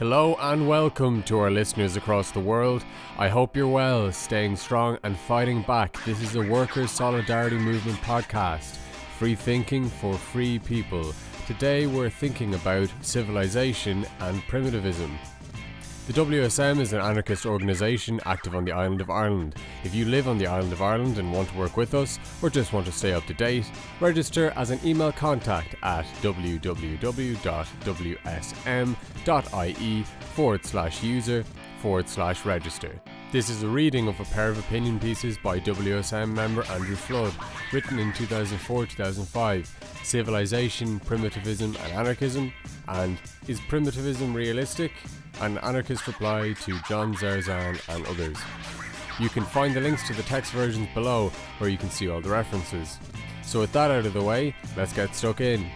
Hello and welcome to our listeners across the world. I hope you're well, staying strong and fighting back. This is a Workers' Solidarity Movement podcast, free thinking for free people. Today we're thinking about civilization and primitivism. The WSM is an anarchist organisation active on the island of Ireland. If you live on the island of Ireland and want to work with us, or just want to stay up to date, register as an email contact at www.wsm.ie forward slash user forward slash register. This is a reading of a pair of opinion pieces by WSM member Andrew Flood, written in 2004 2005 Civilization, Primitivism, and Anarchism, and Is Primitivism Realistic? An anarchist reply to John Zerzan and others. You can find the links to the text versions below where you can see all the references. So, with that out of the way, let's get stuck in.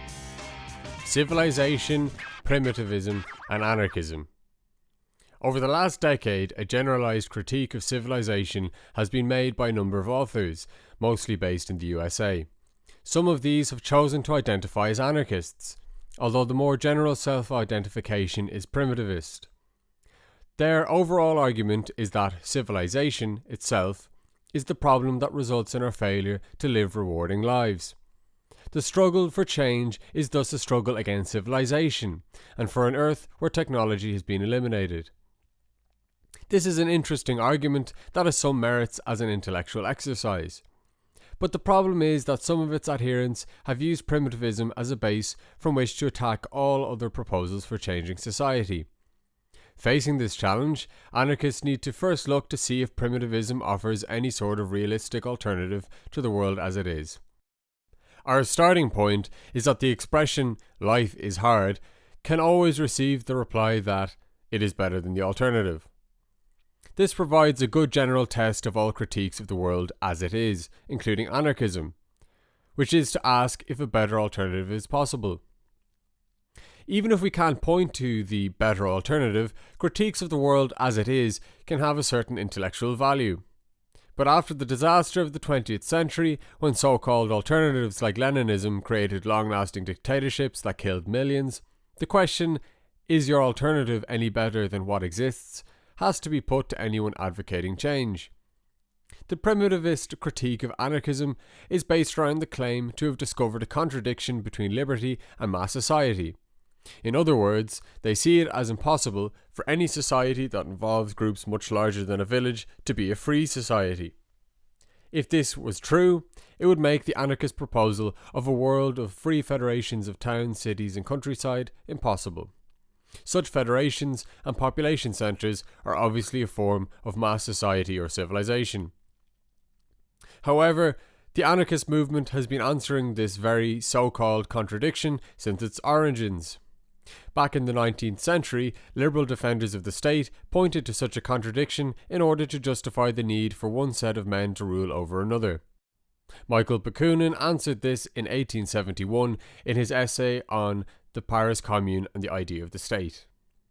Civilization, Primitivism, and Anarchism. Over the last decade, a generalized critique of civilization has been made by a number of authors, mostly based in the USA. Some of these have chosen to identify as anarchists, although the more general self identification is primitivist. Their overall argument is that civilization itself is the problem that results in our failure to live rewarding lives. The struggle for change is thus a struggle against civilization, and for an Earth where technology has been eliminated. This is an interesting argument that has some merits as an intellectual exercise. But the problem is that some of its adherents have used primitivism as a base from which to attack all other proposals for changing society. Facing this challenge, anarchists need to first look to see if primitivism offers any sort of realistic alternative to the world as it is. Our starting point is that the expression, life is hard, can always receive the reply that it is better than the alternative. This provides a good general test of all critiques of the world as it is, including anarchism, which is to ask if a better alternative is possible. Even if we can't point to the better alternative, critiques of the world as it is can have a certain intellectual value. But after the disaster of the 20th century, when so called alternatives like Leninism created long lasting dictatorships that killed millions, the question, is your alternative any better than what exists, has to be put to anyone advocating change. The primitivist critique of anarchism is based around the claim to have discovered a contradiction between liberty and mass society. In other words, they see it as impossible for any society that involves groups much larger than a village to be a free society. If this was true, it would make the anarchist proposal of a world of free federations of towns, cities, and countryside impossible. Such federations and population centres are obviously a form of mass society or civilization. However, the anarchist movement has been answering this very so called contradiction since its origins. Back in the 19th century, liberal defenders of the state pointed to such a contradiction in order to justify the need for one set of men to rule over another. Michael Bakunin answered this in 1871 in his essay on the Paris Commune and the idea of the state.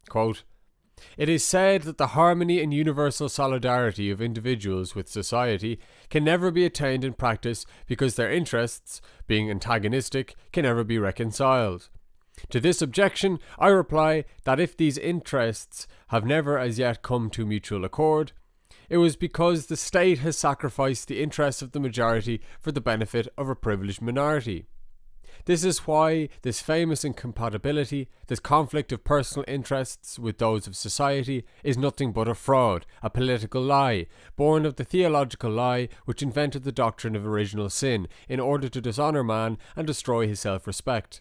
Quote, it is said that the harmony and universal solidarity of individuals with society can never be attained in practice because their interests, being antagonistic, can never be reconciled. To this objection, I reply that if these interests have never as yet come to mutual accord, it was because the state has sacrificed the interests of the majority for the benefit of a privileged minority. This is why this famous incompatibility, this conflict of personal interests with those of society, is nothing but a fraud, a political lie, born of the theological lie which invented the doctrine of original sin in order to dishonour man and destroy his self respect.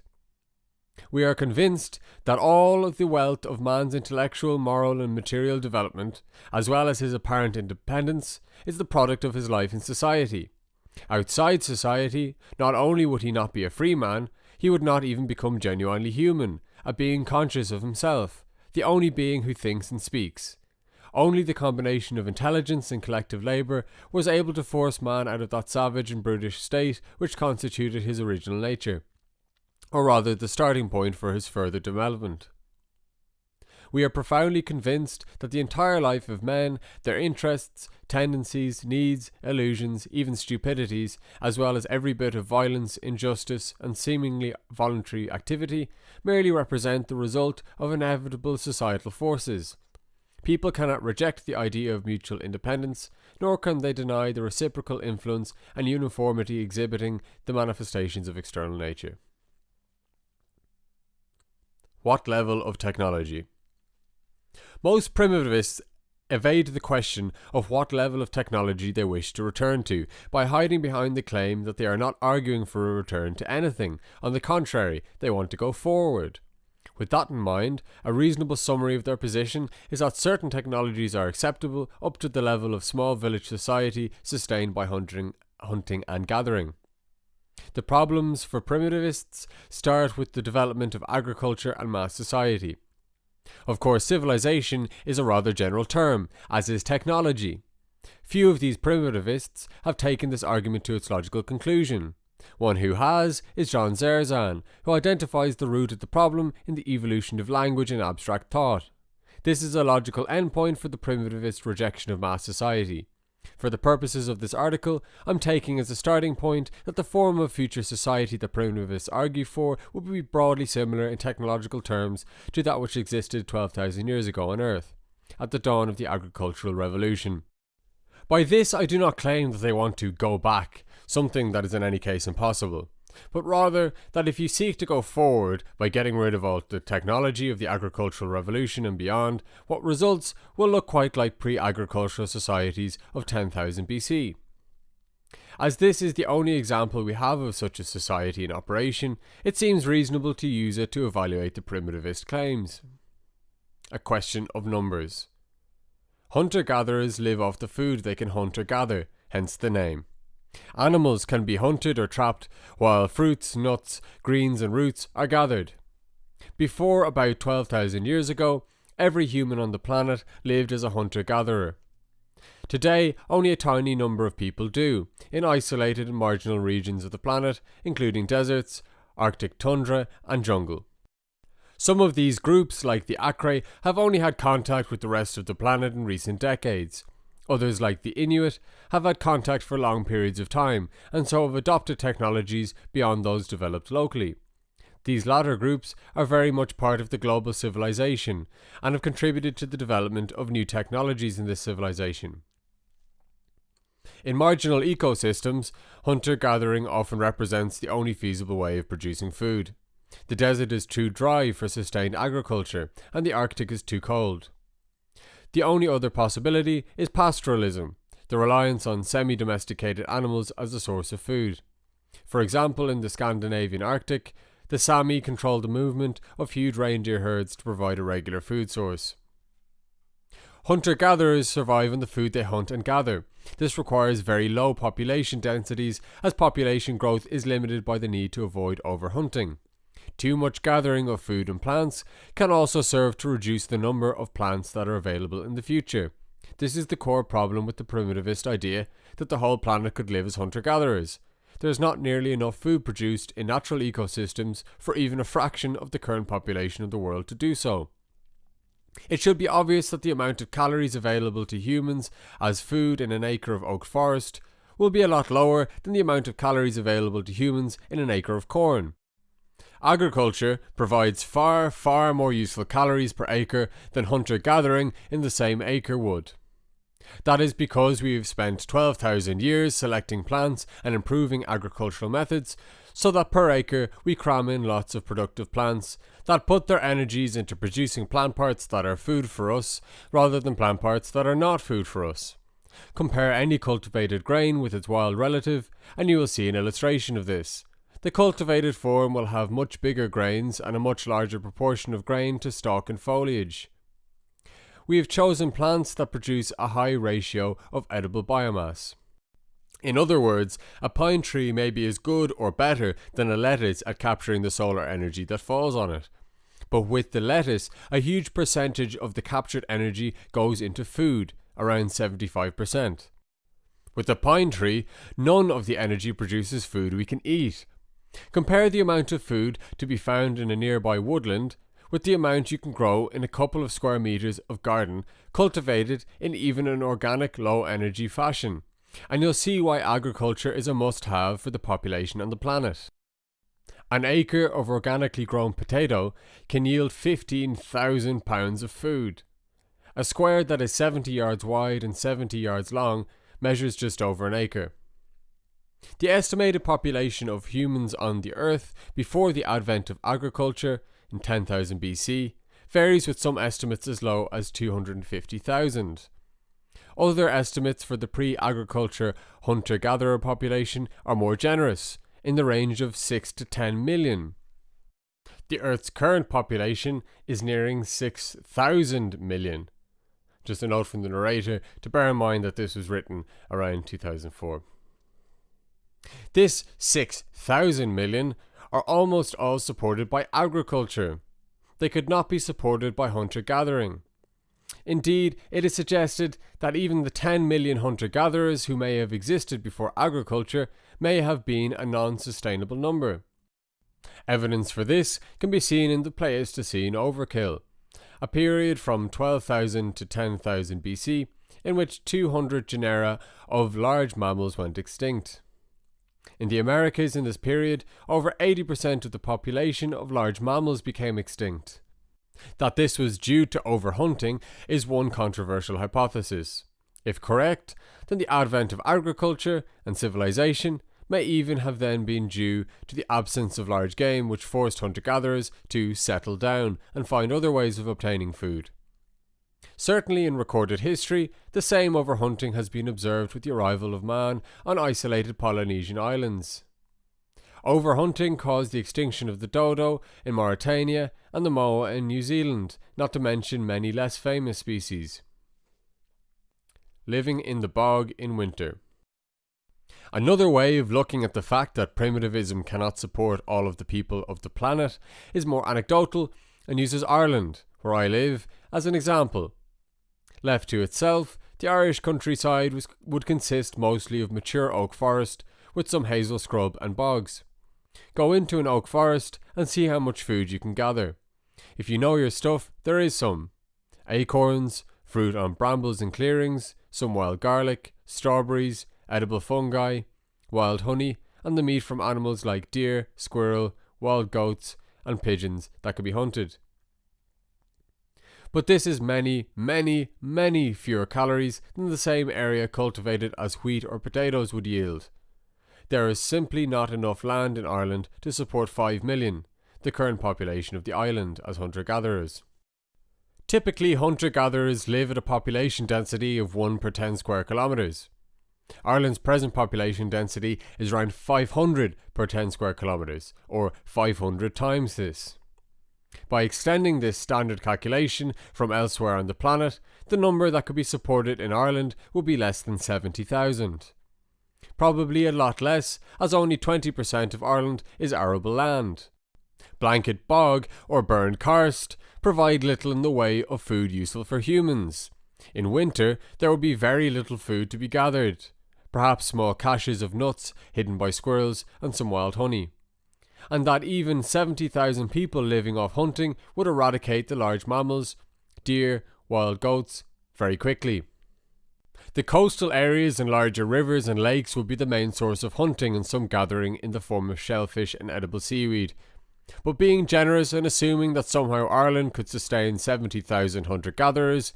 We are convinced that all of the wealth of man's intellectual, moral, and material development, as well as his apparent independence, is the product of his life in society. Outside society, not only would he not be a free man, he would not even become genuinely human, a being conscious of himself, the only being who thinks and speaks. Only the combination of intelligence and collective labour was able to force man out of that savage and brutish state which constituted his original nature, or rather the starting point for his further development. We are profoundly convinced that the entire life of men, their interests, tendencies, needs, illusions, even stupidities, as well as every bit of violence, injustice, and seemingly voluntary activity, merely represent the result of inevitable societal forces. People cannot reject the idea of mutual independence, nor can they deny the reciprocal influence and uniformity exhibiting the manifestations of external nature. What level of technology? Most primitivists evade the question of what level of technology they wish to return to by hiding behind the claim that they are not arguing for a return to anything. On the contrary, they want to go forward. With that in mind, a reasonable summary of their position is that certain technologies are acceptable up to the level of small village society sustained by hunting, hunting and gathering. The problems for primitivists start with the development of agriculture and mass society. Of course, civilization is a rather general term, as is technology. Few of these primitivists have taken this argument to its logical conclusion. One who has is John Zerzan, who identifies the root of the problem in the evolution of language and abstract thought. This is a logical endpoint for the primitivist rejection of mass society. For the purposes of this article, I'm taking as a starting point that the form of future society that primitivists argue for would be broadly similar in technological terms to that which existed 12,000 years ago on Earth, at the dawn of the agricultural revolution. By this, I do not claim that they want to go back, something that is in any case impossible but rather that if you seek to go forward by getting rid of all the technology of the agricultural revolution and beyond, what results will look quite like pre agricultural societies of 10,000 BC. As this is the only example we have of such a society in operation, it seems reasonable to use it to evaluate the primitivist claims. A question of numbers. Hunter gatherers live off the food they can hunt or gather, hence the name. Animals can be hunted or trapped, while fruits, nuts, greens, and roots are gathered. Before about 12,000 years ago, every human on the planet lived as a hunter gatherer. Today, only a tiny number of people do, in isolated and marginal regions of the planet, including deserts, Arctic tundra, and jungle. Some of these groups, like the Akre, have only had contact with the rest of the planet in recent decades, Others, like the Inuit, have had contact for long periods of time and so have adopted technologies beyond those developed locally. These latter groups are very much part of the global civilization and have contributed to the development of new technologies in this civilization. In marginal ecosystems, hunter gathering often represents the only feasible way of producing food. The desert is too dry for sustained agriculture, and the Arctic is too cold. The only other possibility is pastoralism, the reliance on semi domesticated animals as a source of food. For example, in the Scandinavian Arctic, the Sami control the movement of huge reindeer herds to provide a regular food source. Hunter gatherers survive on the food they hunt and gather. This requires very low population densities, as population growth is limited by the need to avoid overhunting. Too much gathering of food and plants can also serve to reduce the number of plants that are available in the future. This is the core problem with the primitivist idea that the whole planet could live as hunter gatherers. There is not nearly enough food produced in natural ecosystems for even a fraction of the current population of the world to do so. It should be obvious that the amount of calories available to humans as food in an acre of oak forest will be a lot lower than the amount of calories available to humans in an acre of corn. Agriculture provides far, far more useful calories per acre than hunter gathering in the same acre would. That is because we have spent 12,000 years selecting plants and improving agricultural methods so that per acre we cram in lots of productive plants that put their energies into producing plant parts that are food for us rather than plant parts that are not food for us. Compare any cultivated grain with its wild relative and you will see an illustration of this. The cultivated form will have much bigger grains and a much larger proportion of grain to stalk and foliage. We have chosen plants that produce a high ratio of edible biomass. In other words, a pine tree may be as good or better than a lettuce at capturing the solar energy that falls on it. But with the lettuce, a huge percentage of the captured energy goes into food, around 75%. With the pine tree, none of the energy produces food we can eat, Compare the amount of food to be found in a nearby woodland with the amount you can grow in a couple of square meters of garden cultivated in even an organic low energy fashion. And you'll see why agriculture is a must have for the population on the planet. An acre of organically grown potato can yield 15,000 pounds of food. A square that is 70 yards wide and 70 yards long measures just over an acre. The estimated population of humans on the Earth before the advent of agriculture in 10,000 BC varies with some estimates as low as 250,000. Other estimates for the pre agriculture hunter gatherer population are more generous, in the range of 6 to 10 million. The Earth's current population is nearing 6,000 million. Just a note from the narrator to bear in mind that this was written around 2004. This 6,000 million are almost all supported by agriculture. They could not be supported by hunter gathering. Indeed, it is suggested that even the 10 million hunter gatherers who may have existed before agriculture may have been a non sustainable number. Evidence for this can be seen in the Pleistocene overkill, a period from 12,000 to 10,000 BC in which 200 genera of large mammals went extinct. In the Americas in this period, over 80% of the population of large mammals became extinct. That this was due to overhunting is one controversial hypothesis. If correct, then the advent of agriculture and civilization may even have then been due to the absence of large game which forced hunter gatherers to settle down and find other ways of obtaining food. Certainly in recorded history, the same overhunting has been observed with the arrival of man on isolated Polynesian islands. Overhunting caused the extinction of the dodo in Mauritania and the moa in New Zealand, not to mention many less famous species. Living in the bog in winter. Another way of looking at the fact that primitivism cannot support all of the people of the planet is more anecdotal and uses Ireland, where I live, as an example. Left to itself, the Irish countryside was, would consist mostly of mature oak forest with some hazel scrub and bogs. Go into an oak forest and see how much food you can gather. If you know your stuff, there is some. Acorns, fruit on brambles and clearings, some wild garlic, strawberries, edible fungi, wild honey, and the meat from animals like deer, squirrel, wild goats, and pigeons that could be hunted. But this is many, many, many fewer calories than the same area cultivated as wheat or potatoes would yield. There is simply not enough land in Ireland to support 5 million, the current population of the island, as hunter gatherers. Typically, hunter gatherers live at a population density of 1 per 10 square kilometres. Ireland's present population density is around 500 per 10 square kilometres, or 500 times this. By extending this standard calculation from elsewhere on the planet, the number that could be supported in Ireland would be less than 70,000. Probably a lot less, as only 20% of Ireland is arable land. Blanket bog or Burren karst provide little in the way of food useful for humans. In winter, there would be very little food to be gathered, perhaps small caches of nuts hidden by squirrels and some wild honey. And that even 70,000 people living off hunting would eradicate the large mammals, deer, wild goats, very quickly. The coastal areas and larger rivers and lakes would be the main source of hunting and some gathering in the form of shellfish and edible seaweed. But being generous and assuming that somehow Ireland could sustain 70,000 hunter gatherers,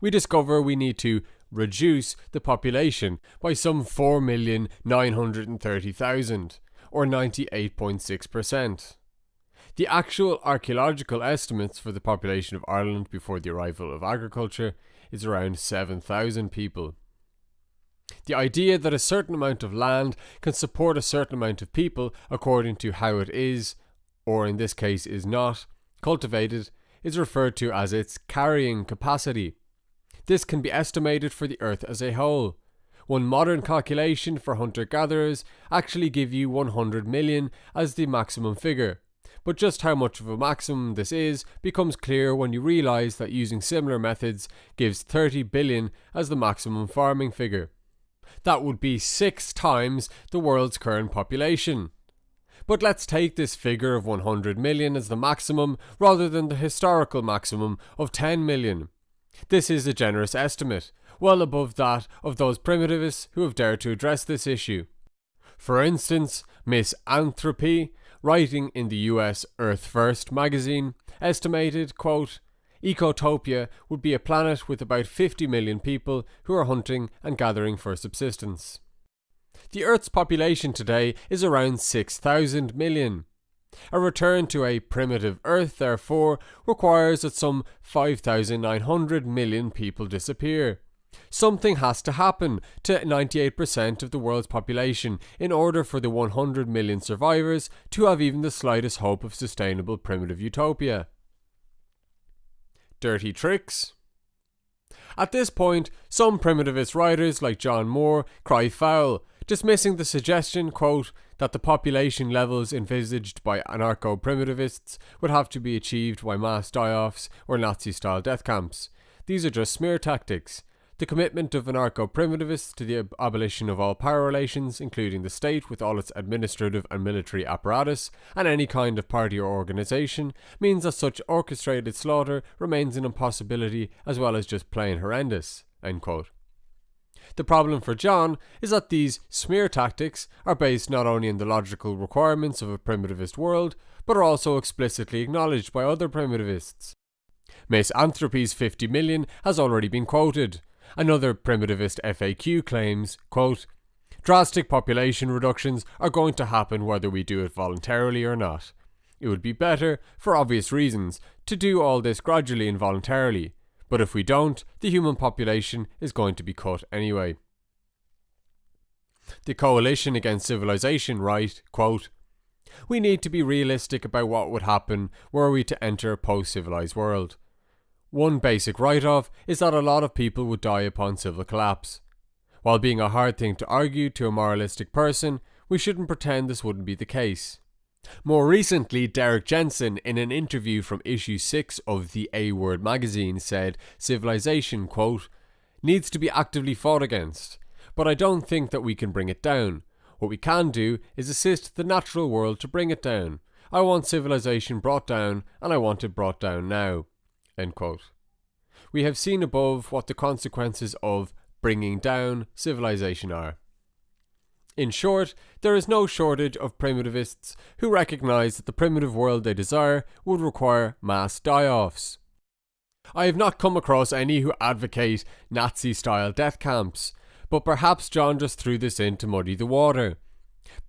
we discover we need to reduce the population by some 4,930,000, or 98.6%. The actual archaeological estimates for the population of Ireland before the arrival of agriculture is around 7,000 people. The idea that a certain amount of land can support a certain amount of people according to how it is, or in this case is not, cultivated is referred to as its carrying capacity. This can be estimated for the Earth as a whole. One modern calculation for hunter gatherers actually give you 100 million as the maximum figure. But just how much of a maximum this is becomes clear when you realise that using similar methods gives 30 billion as the maximum farming figure. That would be six times the world's current population. but let's take this figure of 100 million as the maximum rather than the historical maximum of 10 million. This is a generous estimate, well above that of those primitivists who have dared to address this issue. For instance, Miss Ann Thropy, writing in the US Earth First magazine, estimated, quote, Ecotopia would be a planet with about 50 million people who are hunting and gathering for subsistence. The Earth's population today is around 6,000 million. A return to a primitive Earth, therefore, requires that some 5,900 million people disappear. Something has to happen to 98% of the world's population in order for the 100 million survivors to have even the slightest hope of sustainable primitive utopia. Dirty tricks? At this point, some primitivist writers like John Moore cry foul, dismissing the suggestion, quote, that the population levels envisaged by anarcho primitivists would have to be achieved by mass die offs or Nazi style death camps. These are just smear tactics. The commitment of anarcho primitivists to the ab- abolition of all power relations, including the state with all its administrative and military apparatus, and any kind of party or organisation, means that such orchestrated slaughter remains an impossibility as well as just plain horrendous. The problem for John is that these smear tactics are based not only on the logical requirements of a primitivist world, but are also explicitly acknowledged by other primitivists. Miss Ann Thropy's 50 million has already been quoted. Another primitivist FAQ claims, quote, Drastic population reductions are going to happen whether we do it voluntarily or not. It would be better, for obvious reasons, to do all this gradually and voluntarily, but if we don't, the human population is going to be cut anyway. The Coalition Against Civilization write, quote, We need to be realistic about what would happen were we to enter a post civilized world. One basic write off is that a lot of people would die upon civil collapse. While being a hard thing to argue to a moralistic person, we shouldn't pretend this wouldn't be the case. More recently, Derrick Jensen, in an interview from issue 6 of the A Word magazine, said civilization, quote, needs to be actively fought against, but I don't think that we can bring it down. What we can do is assist the natural world to bring it down. I want civilization brought down, and I want it brought down now. We have seen above what the consequences of bringing down civilization are. In short, there is no shortage of primitivists who recognise that the primitive world they desire would require mass die offs. I have not come across any who advocate Nazi style death camps, but perhaps John just threw this in to muddy the water.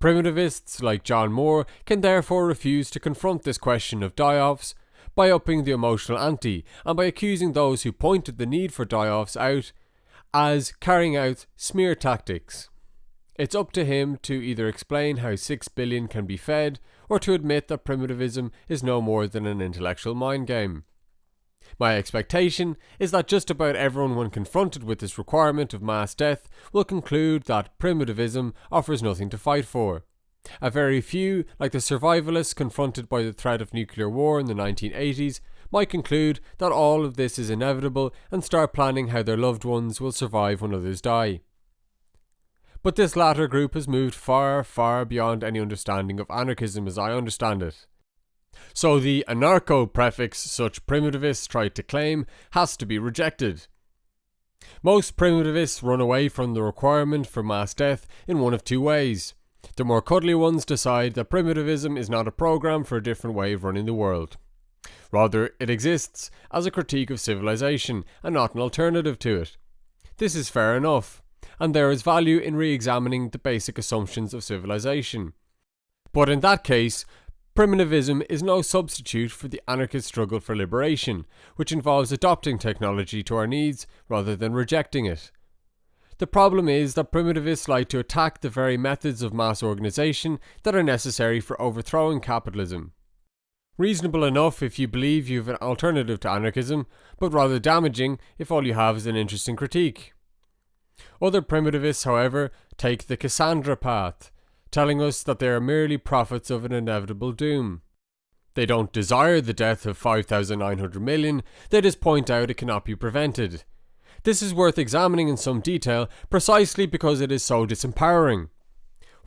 Primitivists like John Moore can therefore refuse to confront this question of die offs by upping the emotional ante and by accusing those who pointed the need for die offs out as carrying out smear tactics. It's up to him to either explain how 6 billion can be fed or to admit that primitivism is no more than an intellectual mind game. My expectation is that just about everyone, when confronted with this requirement of mass death, will conclude that primitivism offers nothing to fight for. A very few, like the survivalists confronted by the threat of nuclear war in the 1980s, might conclude that all of this is inevitable and start planning how their loved ones will survive when others die. But this latter group has moved far, far beyond any understanding of anarchism as I understand it. So the anarcho prefix such primitivists try to claim has to be rejected. Most primitivists run away from the requirement for mass death in one of two ways. The more cuddly ones decide that primitivism is not a program for a different way of running the world. Rather, it exists as a critique of civilization and not an alternative to it. This is fair enough and there is value in re examining the basic assumptions of civilization. But in that case, primitivism is no substitute for the anarchist struggle for liberation, which involves adopting technology to our needs rather than rejecting it. The problem is that primitivists like to attack the very methods of mass organisation that are necessary for overthrowing capitalism. Reasonable enough if you believe you have an alternative to anarchism, but rather damaging if all you have is an interesting critique. Other primitivists, however, take the Cassandra path, telling us that they are merely prophets of an inevitable doom. They don't desire the death of 5,900 million, they just point out it cannot be prevented. This is worth examining in some detail precisely because it is so disempowering.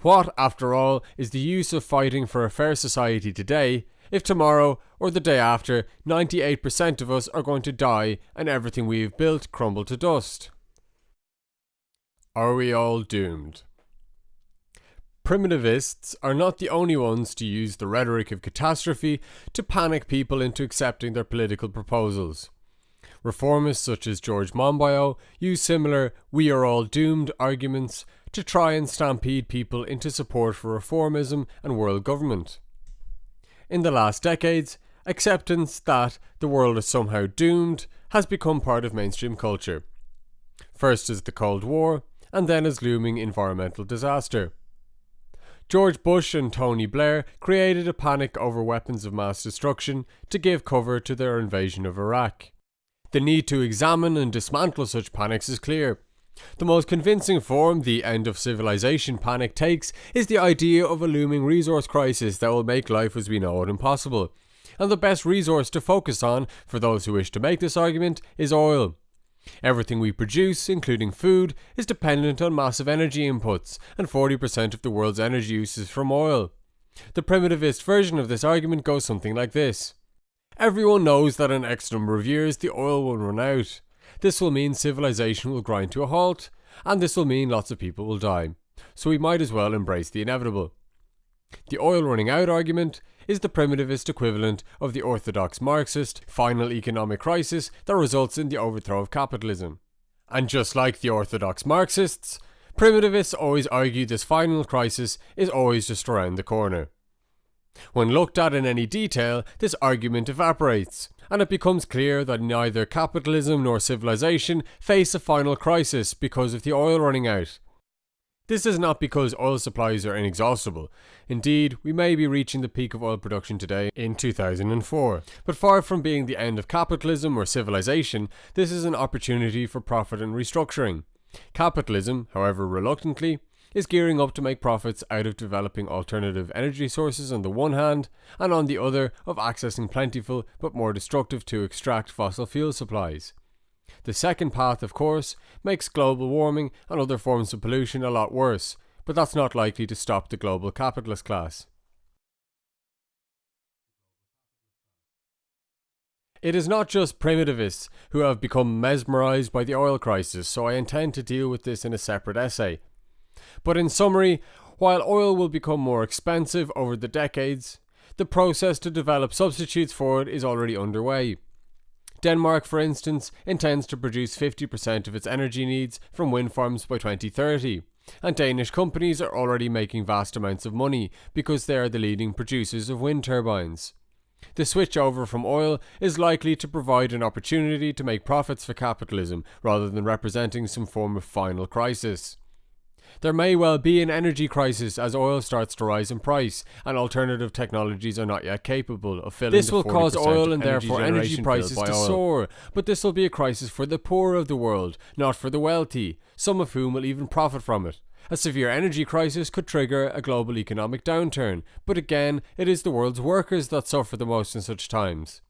What, after all, is the use of fighting for a fair society today if tomorrow or the day after 98% of us are going to die and everything we have built crumble to dust? Are we all doomed? Primitivists are not the only ones to use the rhetoric of catastrophe to panic people into accepting their political proposals. Reformists such as George Monbiot use similar we are all doomed arguments to try and stampede people into support for reformism and world government. In the last decades, acceptance that the world is somehow doomed has become part of mainstream culture. First as the Cold War, and then as looming environmental disaster. George Bush and Tony Blair created a panic over weapons of mass destruction to give cover to their invasion of Iraq. The need to examine and dismantle such panics is clear. The most convincing form the end of civilization panic takes is the idea of a looming resource crisis that will make life as we know it impossible. And the best resource to focus on, for those who wish to make this argument, is oil. Everything we produce, including food, is dependent on massive energy inputs, and 40% of the world's energy use is from oil. The primitivist version of this argument goes something like this. Everyone knows that in X number of years the oil will run out. This will mean civilization will grind to a halt, and this will mean lots of people will die. So we might as well embrace the inevitable. The oil running out argument is the primitivist equivalent of the orthodox Marxist final economic crisis that results in the overthrow of capitalism. And just like the orthodox Marxists, primitivists always argue this final crisis is always just around the corner. When looked at in any detail, this argument evaporates, and it becomes clear that neither capitalism nor civilization face a final crisis because of the oil running out. This is not because oil supplies are inexhaustible. Indeed, we may be reaching the peak of oil production today in 2004. But far from being the end of capitalism or civilization, this is an opportunity for profit and restructuring. Capitalism, however reluctantly, is gearing up to make profits out of developing alternative energy sources on the one hand, and on the other, of accessing plentiful but more destructive to extract fossil fuel supplies. The second path, of course, makes global warming and other forms of pollution a lot worse, but that's not likely to stop the global capitalist class. It is not just primitivists who have become mesmerized by the oil crisis, so I intend to deal with this in a separate essay. But in summary, while oil will become more expensive over the decades, the process to develop substitutes for it is already underway. Denmark, for instance, intends to produce 50% of its energy needs from wind farms by 2030, and Danish companies are already making vast amounts of money because they are the leading producers of wind turbines. The switch over from oil is likely to provide an opportunity to make profits for capitalism rather than representing some form of final crisis. There may well be an energy crisis as oil starts to rise in price, and alternative technologies are not yet capable of filling. This will cause oil and therefore energy prices to oil. soar, but this will be a crisis for the poor of the world, not for the wealthy, some of whom will even profit from it. A severe energy crisis could trigger a global economic downturn, but again, it is the world's workers that suffer the most in such times.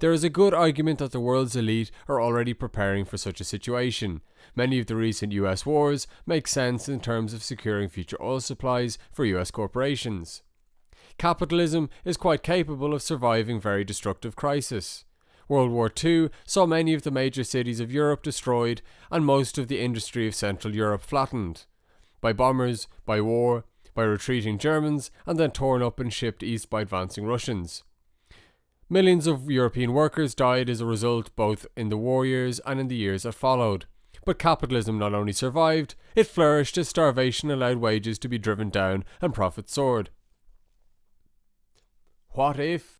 There is a good argument that the world's elite are already preparing for such a situation. Many of the recent US wars make sense in terms of securing future oil supplies for US corporations. Capitalism is quite capable of surviving very destructive crises. World War II saw many of the major cities of Europe destroyed and most of the industry of Central Europe flattened. By bombers, by war, by retreating Germans, and then torn up and shipped east by advancing Russians. Millions of European workers died as a result both in the war years and in the years that followed. But capitalism not only survived, it flourished as starvation allowed wages to be driven down and profits soared. What if?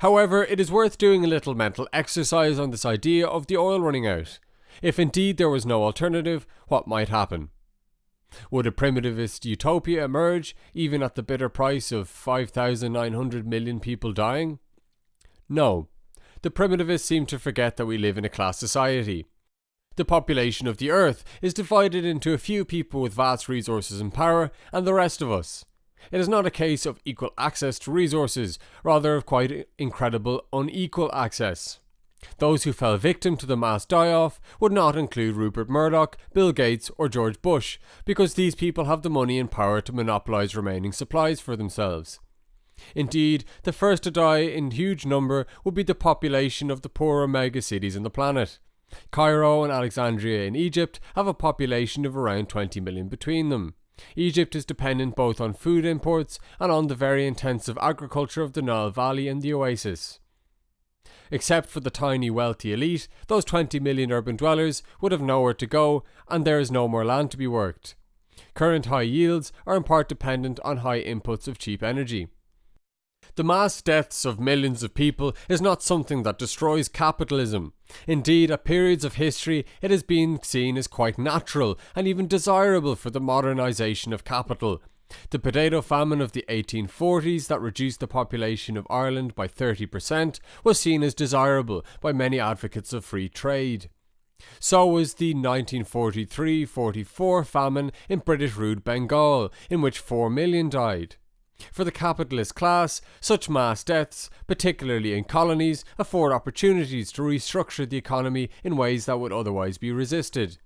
However, it is worth doing a little mental exercise on this idea of the oil running out. If indeed there was no alternative, what might happen? Would a primitivist utopia emerge, even at the bitter price of 5,900 million people dying? No. The primitivists seem to forget that we live in a class society. The population of the earth is divided into a few people with vast resources and power, and the rest of us. It is not a case of equal access to resources, rather of quite incredible unequal access. Those who fell victim to the mass die off would not include Rupert Murdoch, Bill Gates, or George Bush, because these people have the money and power to monopolize remaining supplies for themselves. Indeed, the first to die in huge number would be the population of the poorer mega cities on the planet. Cairo and Alexandria in Egypt have a population of around 20 million between them. Egypt is dependent both on food imports and on the very intensive agriculture of the Nile Valley and the Oasis. Except for the tiny wealthy elite, those 20 million urban dwellers would have nowhere to go and there is no more land to be worked. Current high yields are in part dependent on high inputs of cheap energy. The mass deaths of millions of people is not something that destroys capitalism. Indeed, at periods of history, it has been seen as quite natural and even desirable for the modernisation of capital. The potato famine of the 1840s that reduced the population of Ireland by 30% was seen as desirable by many advocates of free trade. So was the 1943-44 famine in British ruled Bengal, in which 4 million died. For the capitalist class, such mass deaths, particularly in colonies, afford opportunities to restructure the economy in ways that would otherwise be resisted.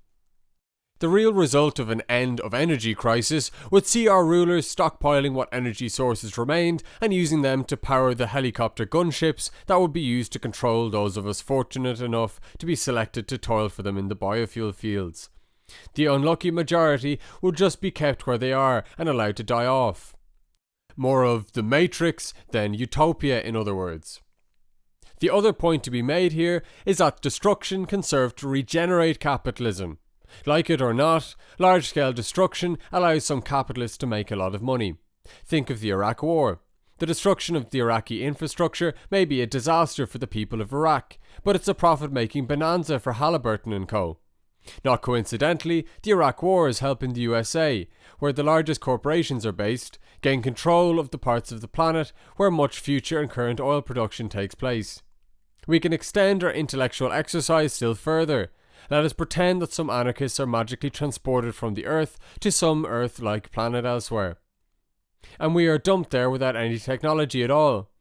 The real result of an end of energy crisis would see our rulers stockpiling what energy sources remained and using them to power the helicopter gunships that would be used to control those of us fortunate enough to be selected to toil for them in the biofuel fields. The unlucky majority would just be kept where they are and allowed to die off. More of the Matrix than utopia, in other words. The other point to be made here is that destruction can serve to regenerate capitalism. Like it or not, large scale destruction allows some capitalists to make a lot of money. Think of the Iraq War. The destruction of the Iraqi infrastructure may be a disaster for the people of Iraq, but it's a profit making bonanza for Halliburton and Co. Not coincidentally, the Iraq War is helping the USA, where the largest corporations are based, gain control of the parts of the planet where much future and current oil production takes place. We can extend our intellectual exercise still further. Let us pretend that some anarchists are magically transported from the Earth to some Earth like planet elsewhere. And we are dumped there without any technology at all.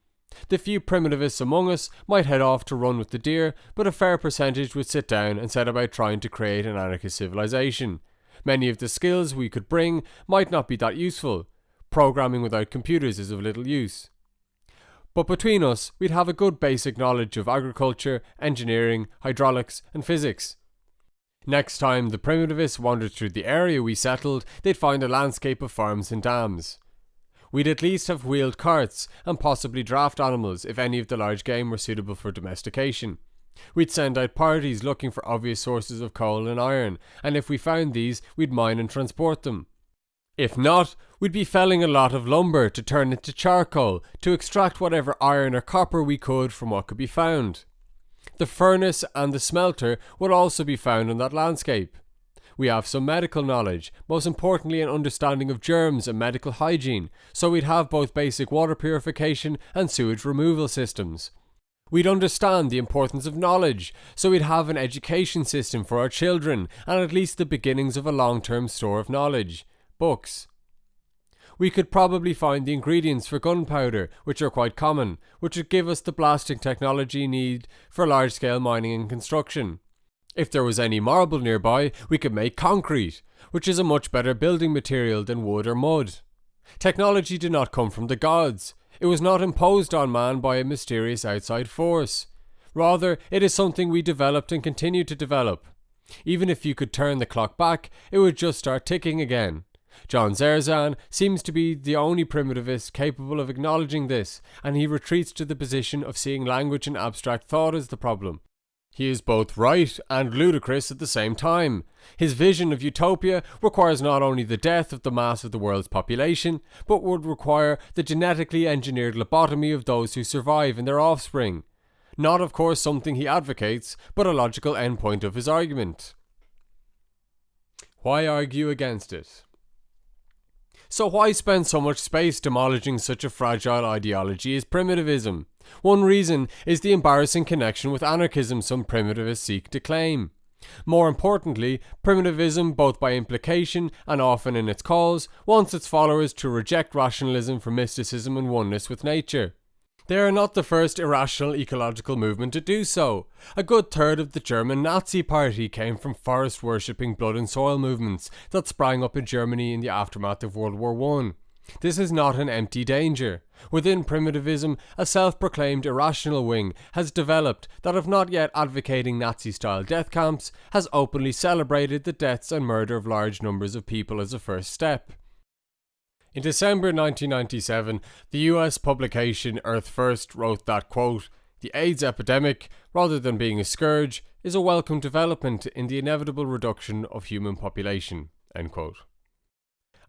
The few primitivists among us might head off to run with the deer, but a fair percentage would sit down and set about trying to create an anarchist civilization. Many of the skills we could bring might not be that useful. Programming without computers is of little use. But between us, we'd have a good basic knowledge of agriculture, engineering, hydraulics, and physics. Next time the primitivists wandered through the area we settled, they'd find a landscape of farms and dams. We'd at least have wheeled carts and possibly draft animals if any of the large game were suitable for domestication. We'd send out parties looking for obvious sources of coal and iron, and if we found these, we'd mine and transport them. If not, we'd be felling a lot of lumber to turn into charcoal to extract whatever iron or copper we could from what could be found. The furnace and the smelter would also be found in that landscape. We have some medical knowledge, most importantly an understanding of germs and medical hygiene, so we'd have both basic water purification and sewage removal systems. We'd understand the importance of knowledge, so we'd have an education system for our children and at least the beginnings of a long term store of knowledge books. We could probably find the ingredients for gunpowder, which are quite common, which would give us the blasting technology need for large scale mining and construction. If there was any marble nearby, we could make concrete, which is a much better building material than wood or mud. Technology did not come from the gods. It was not imposed on man by a mysterious outside force. Rather, it is something we developed and continue to develop. Even if you could turn the clock back, it would just start ticking again. John Zerzan seems to be the only primitivist capable of acknowledging this, and he retreats to the position of seeing language and abstract thought as the problem. He is both right and ludicrous at the same time. His vision of utopia requires not only the death of the mass of the world's population, but would require the genetically engineered lobotomy of those who survive and their offspring. Not, of course, something he advocates, but a logical endpoint of his argument. Why argue against it? So why spend so much space demolishing such a fragile ideology as primitivism? One reason is the embarrassing connection with anarchism some primitivists seek to claim. More importantly, primitivism, both by implication and often in its cause, wants its followers to reject rationalism for mysticism and oneness with nature. They are not the first irrational ecological movement to do so. A good third of the German Nazi Party came from forest worshipping blood and soil movements that sprang up in Germany in the aftermath of World War I. This is not an empty danger. Within primitivism, a self proclaimed irrational wing has developed that, if not yet advocating Nazi style death camps, has openly celebrated the deaths and murder of large numbers of people as a first step. In December 1997, the US publication Earth First wrote that, quote, the AIDS epidemic, rather than being a scourge, is a welcome development in the inevitable reduction of human population. End quote.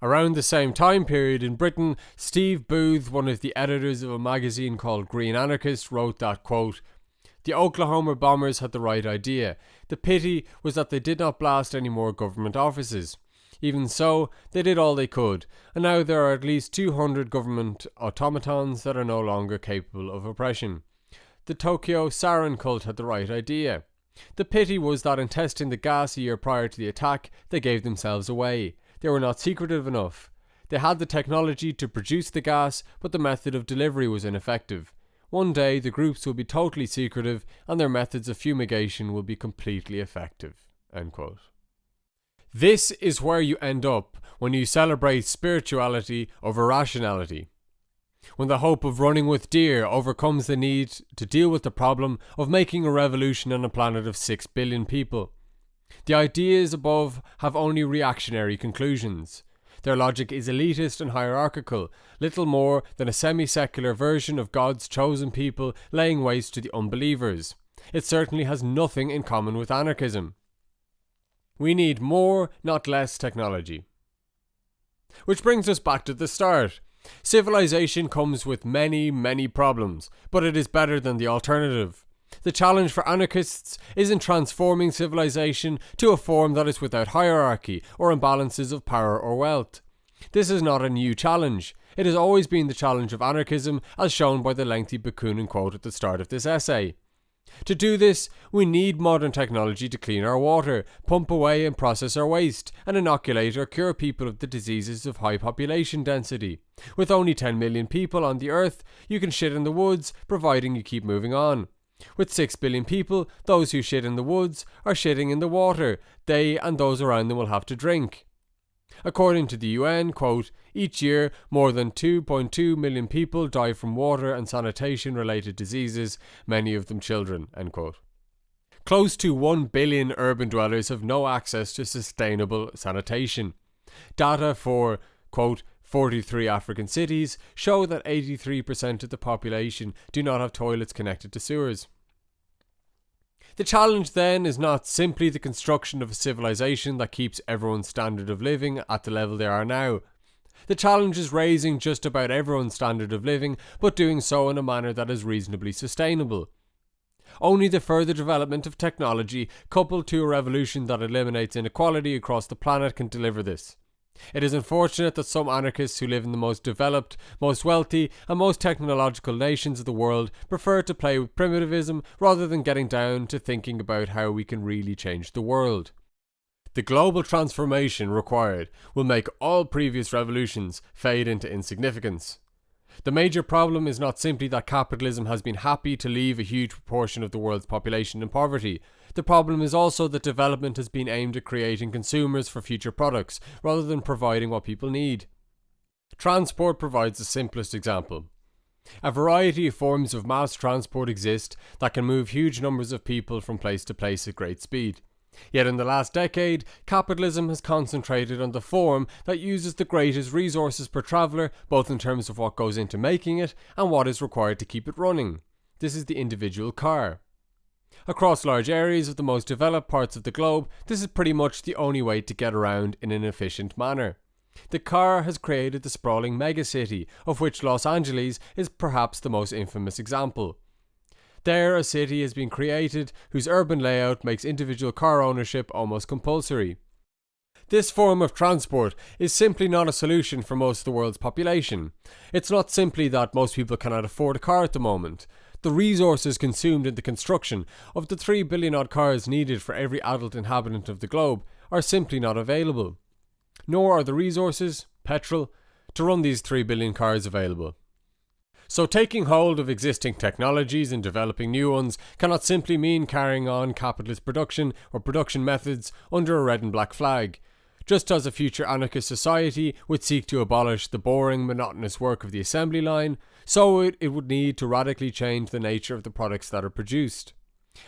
Around the same time period in Britain, Steve Booth, one of the editors of a magazine called Green Anarchist, wrote that, quote, the Oklahoma bombers had the right idea. The pity was that they did not blast any more government offices. Even so, they did all they could, and now there are at least 200 government automatons that are no longer capable of oppression. The Tokyo Sarin cult had the right idea. The pity was that in testing the gas a year prior to the attack, they gave themselves away. They were not secretive enough. They had the technology to produce the gas, but the method of delivery was ineffective. One day, the groups will be totally secretive, and their methods of fumigation will be completely effective. End quote. This is where you end up when you celebrate spirituality over rationality. When the hope of running with deer overcomes the need to deal with the problem of making a revolution on a planet of 6 billion people. The ideas above have only reactionary conclusions. Their logic is elitist and hierarchical, little more than a semi secular version of God's chosen people laying waste to the unbelievers. It certainly has nothing in common with anarchism. We need more, not less technology. Which brings us back to the start. Civilization comes with many, many problems, but it is better than the alternative. The challenge for anarchists is in transforming civilization to a form that is without hierarchy or imbalances of power or wealth. This is not a new challenge. It has always been the challenge of anarchism, as shown by the lengthy Bakunin quote at the start of this essay. To do this, we need modern technology to clean our water, pump away and process our waste, and inoculate or cure people of the diseases of high population density. With only 10 million people on the earth, you can shit in the woods, providing you keep moving on. With 6 billion people, those who shit in the woods are shitting in the water they and those around them will have to drink. According to the UN, quote, each year more than 2.2 million people die from water and sanitation related diseases, many of them children, end quote. Close to 1 billion urban dwellers have no access to sustainable sanitation. Data for, quote, 43 African cities show that 83% of the population do not have toilets connected to sewers. The challenge then is not simply the construction of a civilization that keeps everyone's standard of living at the level they are now. The challenge is raising just about everyone's standard of living, but doing so in a manner that is reasonably sustainable. Only the further development of technology, coupled to a revolution that eliminates inequality across the planet, can deliver this. It is unfortunate that some anarchists who live in the most developed, most wealthy, and most technological nations of the world prefer to play with primitivism rather than getting down to thinking about how we can really change the world. The global transformation required will make all previous revolutions fade into insignificance. The major problem is not simply that capitalism has been happy to leave a huge proportion of the world's population in poverty, the problem is also that development has been aimed at creating consumers for future products, rather than providing what people need. Transport provides the simplest example. A variety of forms of mass transport exist that can move huge numbers of people from place to place at great speed. Yet in the last decade, capitalism has concentrated on the form that uses the greatest resources per traveller, both in terms of what goes into making it and what is required to keep it running. This is the individual car. Across large areas of the most developed parts of the globe, this is pretty much the only way to get around in an efficient manner. The car has created the sprawling megacity, of which Los Angeles is perhaps the most infamous example. There, a city has been created whose urban layout makes individual car ownership almost compulsory. This form of transport is simply not a solution for most of the world's population. It's not simply that most people cannot afford a car at the moment the resources consumed in the construction of the 3 billion odd cars needed for every adult inhabitant of the globe are simply not available. Nor are the resources, petrol, to run these 3 billion cars available. So, taking hold of existing technologies and developing new ones cannot simply mean carrying on capitalist production or production methods under a red and black flag. Just as a future anarchist society would seek to abolish the boring, monotonous work of the assembly line, so it, it would need to radically change the nature of the products that are produced.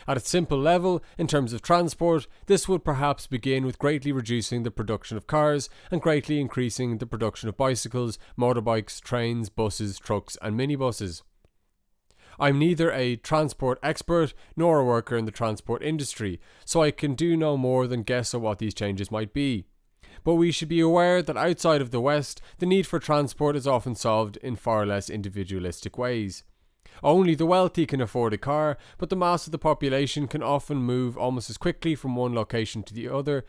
At a simple level, in terms of transport, this would perhaps begin with greatly reducing the production of cars and greatly increasing the production of bicycles, motorbikes, trains, buses, trucks, and minibuses. I'm neither a transport expert nor a worker in the transport industry, so I can do no more than guess at what these changes might be but we should be aware that outside of the West, the need for transport is often solved in far less individualistic ways. Only the wealthy can afford a car, but the mass of the population can often move almost as quickly from one location to the other,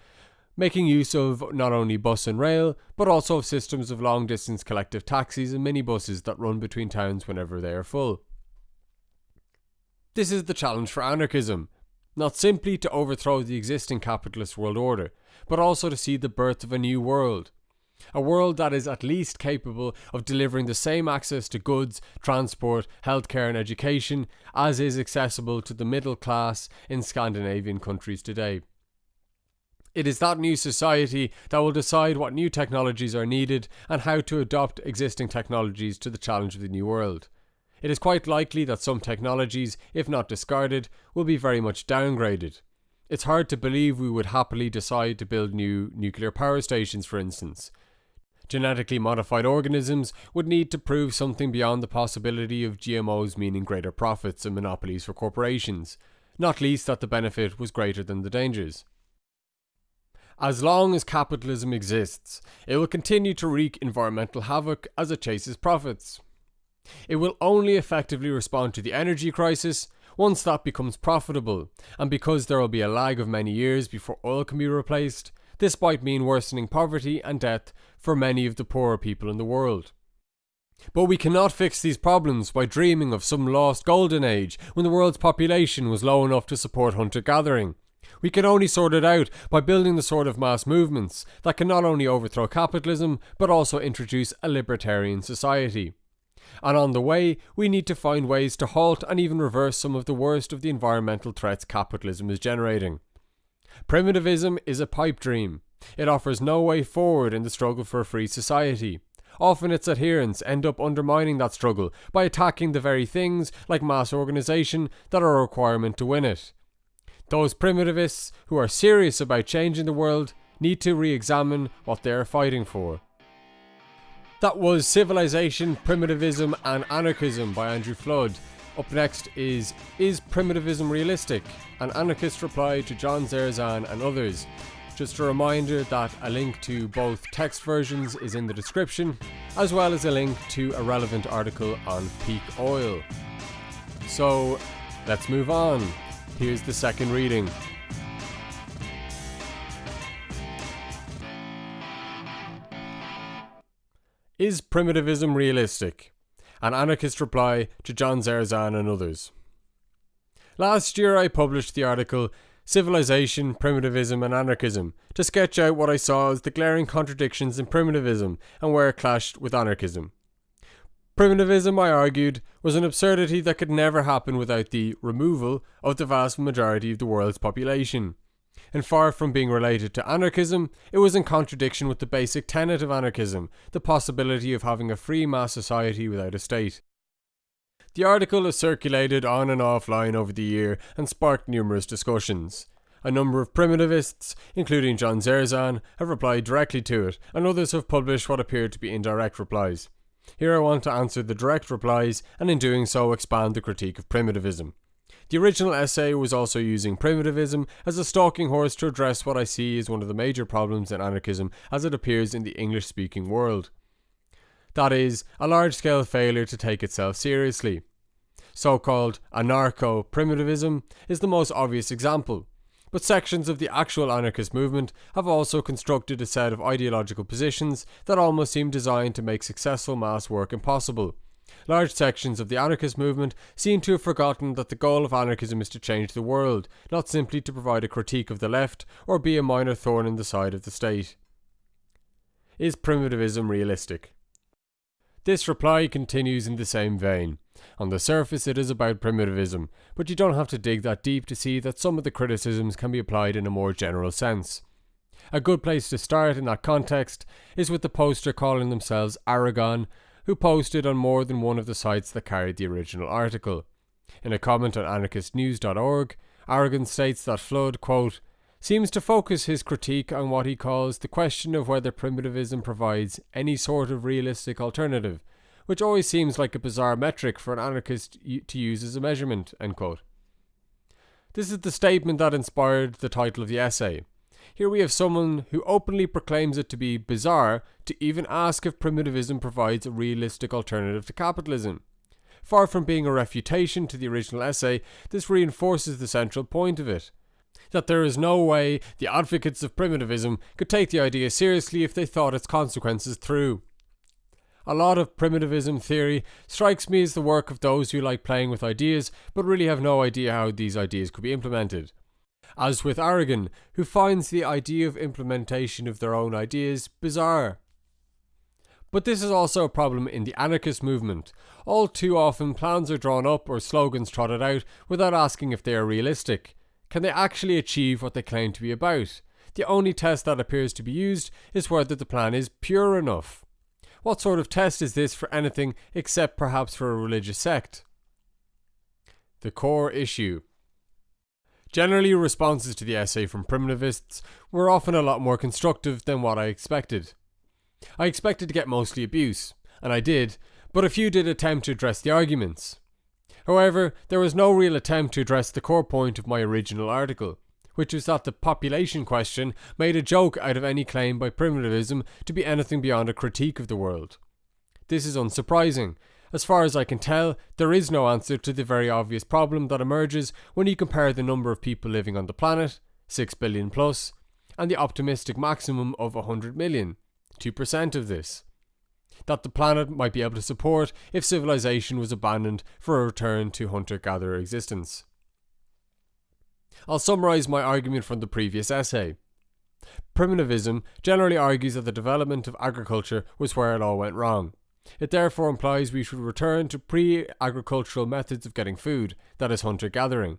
making use of not only bus and rail, but also of systems of long distance collective taxis and minibuses that run between towns whenever they are full. This is the challenge for anarchism not simply to overthrow the existing capitalist world order, but also to see the birth of a new world. A world that is at least capable of delivering the same access to goods, transport, healthcare, and education as is accessible to the middle class in Scandinavian countries today. It is that new society that will decide what new technologies are needed and how to adopt existing technologies to the challenge of the new world. It is quite likely that some technologies, if not discarded, will be very much downgraded. It's hard to believe we would happily decide to build new nuclear power stations, for instance. Genetically modified organisms would need to prove something beyond the possibility of GMOs meaning greater profits and monopolies for corporations, not least that the benefit was greater than the dangers. As long as capitalism exists, it will continue to wreak environmental havoc as it chases profits. It will only effectively respond to the energy crisis once that becomes profitable, and because there will be a lag of many years before oil can be replaced, this might mean worsening poverty and death for many of the poorer people in the world. But we cannot fix these problems by dreaming of some lost golden age when the world's population was low enough to support hunter gathering. We can only sort it out by building the sort of mass movements that can not only overthrow capitalism but also introduce a libertarian society and on the way, we need to find ways to halt and even reverse some of the worst of the environmental threats capitalism is generating. Primitivism is a pipe dream. It offers no way forward in the struggle for a free society. Often its adherents end up undermining that struggle by attacking the very things, like mass organisation, that are a requirement to win it. Those primitivists who are serious about changing the world need to re examine what they are fighting for. That was Civilization, Primitivism and Anarchism by Andrew Flood. Up next is Is Primitivism Realistic? An anarchist reply to John Zerzan and others. Just a reminder that a link to both text versions is in the description, as well as a link to a relevant article on peak oil. So let's move on. Here's the second reading. Is primitivism realistic? An anarchist reply to John Zerzan and others. Last year I published the article Civilization, Primitivism and Anarchism to sketch out what I saw as the glaring contradictions in primitivism and where it clashed with anarchism. Primitivism, I argued, was an absurdity that could never happen without the removal of the vast majority of the world's population and far from being related to anarchism, it was in contradiction with the basic tenet of anarchism, the possibility of having a free mass society without a state. The article has circulated on and offline over the year and sparked numerous discussions. A number of primitivists, including John Zerzan, have replied directly to it, and others have published what appear to be indirect replies. Here I want to answer the direct replies, and in doing so expand the critique of primitivism. The original essay was also using primitivism as a stalking horse to address what I see as one of the major problems in anarchism as it appears in the English speaking world. That is, a large scale failure to take itself seriously. So called anarcho primitivism is the most obvious example, but sections of the actual anarchist movement have also constructed a set of ideological positions that almost seem designed to make successful mass work impossible Large sections of the anarchist movement seem to have forgotten that the goal of anarchism is to change the world, not simply to provide a critique of the left or be a minor thorn in the side of the state. Is primitivism realistic? This reply continues in the same vein. On the surface, it is about primitivism, but you don't have to dig that deep to see that some of the criticisms can be applied in a more general sense. A good place to start in that context is with the poster calling themselves Aragorn, who posted on more than one of the sites that carried the original article. In a comment on anarchistnews.org, Aragorn states that Flood, quote, seems to focus his critique on what he calls the question of whether primitivism provides any sort of realistic alternative, which always seems like a bizarre metric for an anarchist to use as a measurement. end quote. This is the statement that inspired the title of the essay. Here we have someone who openly proclaims it to be bizarre to even ask if primitivism provides a realistic alternative to capitalism. Far from being a refutation to the original essay, this reinforces the central point of it that there is no way the advocates of primitivism could take the idea seriously if they thought its consequences through. A lot of primitivism theory strikes me as the work of those who like playing with ideas but really have no idea how these ideas could be implemented. As with Aragorn, who finds the idea of implementation of their own ideas bizarre. But this is also a problem in the anarchist movement. All too often, plans are drawn up or slogans trotted out without asking if they are realistic. Can they actually achieve what they claim to be about? The only test that appears to be used is whether the plan is pure enough. What sort of test is this for anything except perhaps for a religious sect? The core issue. Generally, responses to the essay from primitivists were often a lot more constructive than what I expected. I expected to get mostly abuse, and I did, but a few did attempt to address the arguments. However, there was no real attempt to address the core point of my original article, which was that the population question made a joke out of any claim by primitivism to be anything beyond a critique of the world. This is unsurprising. As far as I can tell, there is no answer to the very obvious problem that emerges when you compare the number of people living on the planet, 6 billion plus, and the optimistic maximum of 100 million, 2% of this that the planet might be able to support if civilization was abandoned for a return to hunter gatherer existence. I'll summarise my argument from the previous essay. Primitivism generally argues that the development of agriculture was where it all went wrong. It therefore implies we should return to pre agricultural methods of getting food, that is, hunter gathering.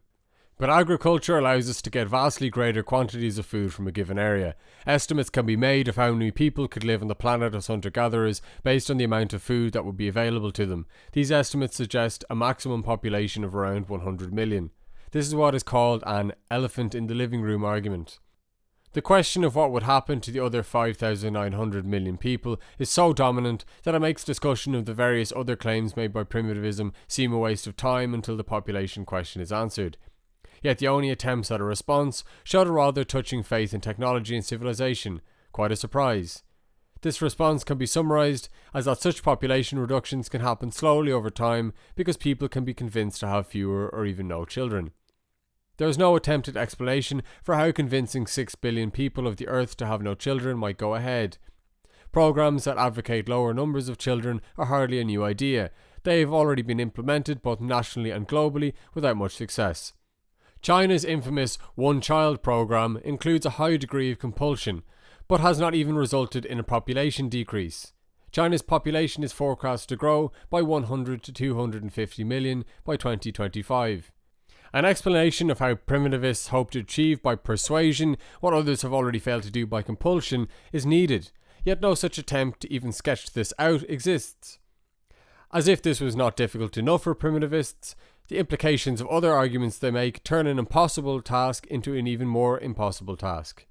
But agriculture allows us to get vastly greater quantities of food from a given area. Estimates can be made of how many people could live on the planet as hunter gatherers based on the amount of food that would be available to them. These estimates suggest a maximum population of around 100 million. This is what is called an elephant in the living room argument. The question of what would happen to the other 5,900 million people is so dominant that it makes discussion of the various other claims made by primitivism seem a waste of time until the population question is answered yet the only attempts at a response showed a rather touching faith in technology and civilization. Quite a surprise. This response can be summarized as that such population reductions can happen slowly over time because people can be convinced to have fewer or even no children. There is no attempted explanation for how convincing 6 billion people of the earth to have no children might go ahead. Programs that advocate lower numbers of children are hardly a new idea. They have already been implemented both nationally and globally without much success. China's infamous one child program includes a high degree of compulsion, but has not even resulted in a population decrease. China's population is forecast to grow by 100 to 250 million by 2025. An explanation of how primitivists hope to achieve by persuasion what others have already failed to do by compulsion is needed, yet no such attempt to even sketch this out exists. As if this was not difficult enough for primitivists, the implications of other arguments they make turn an impossible task into an even more impossible task.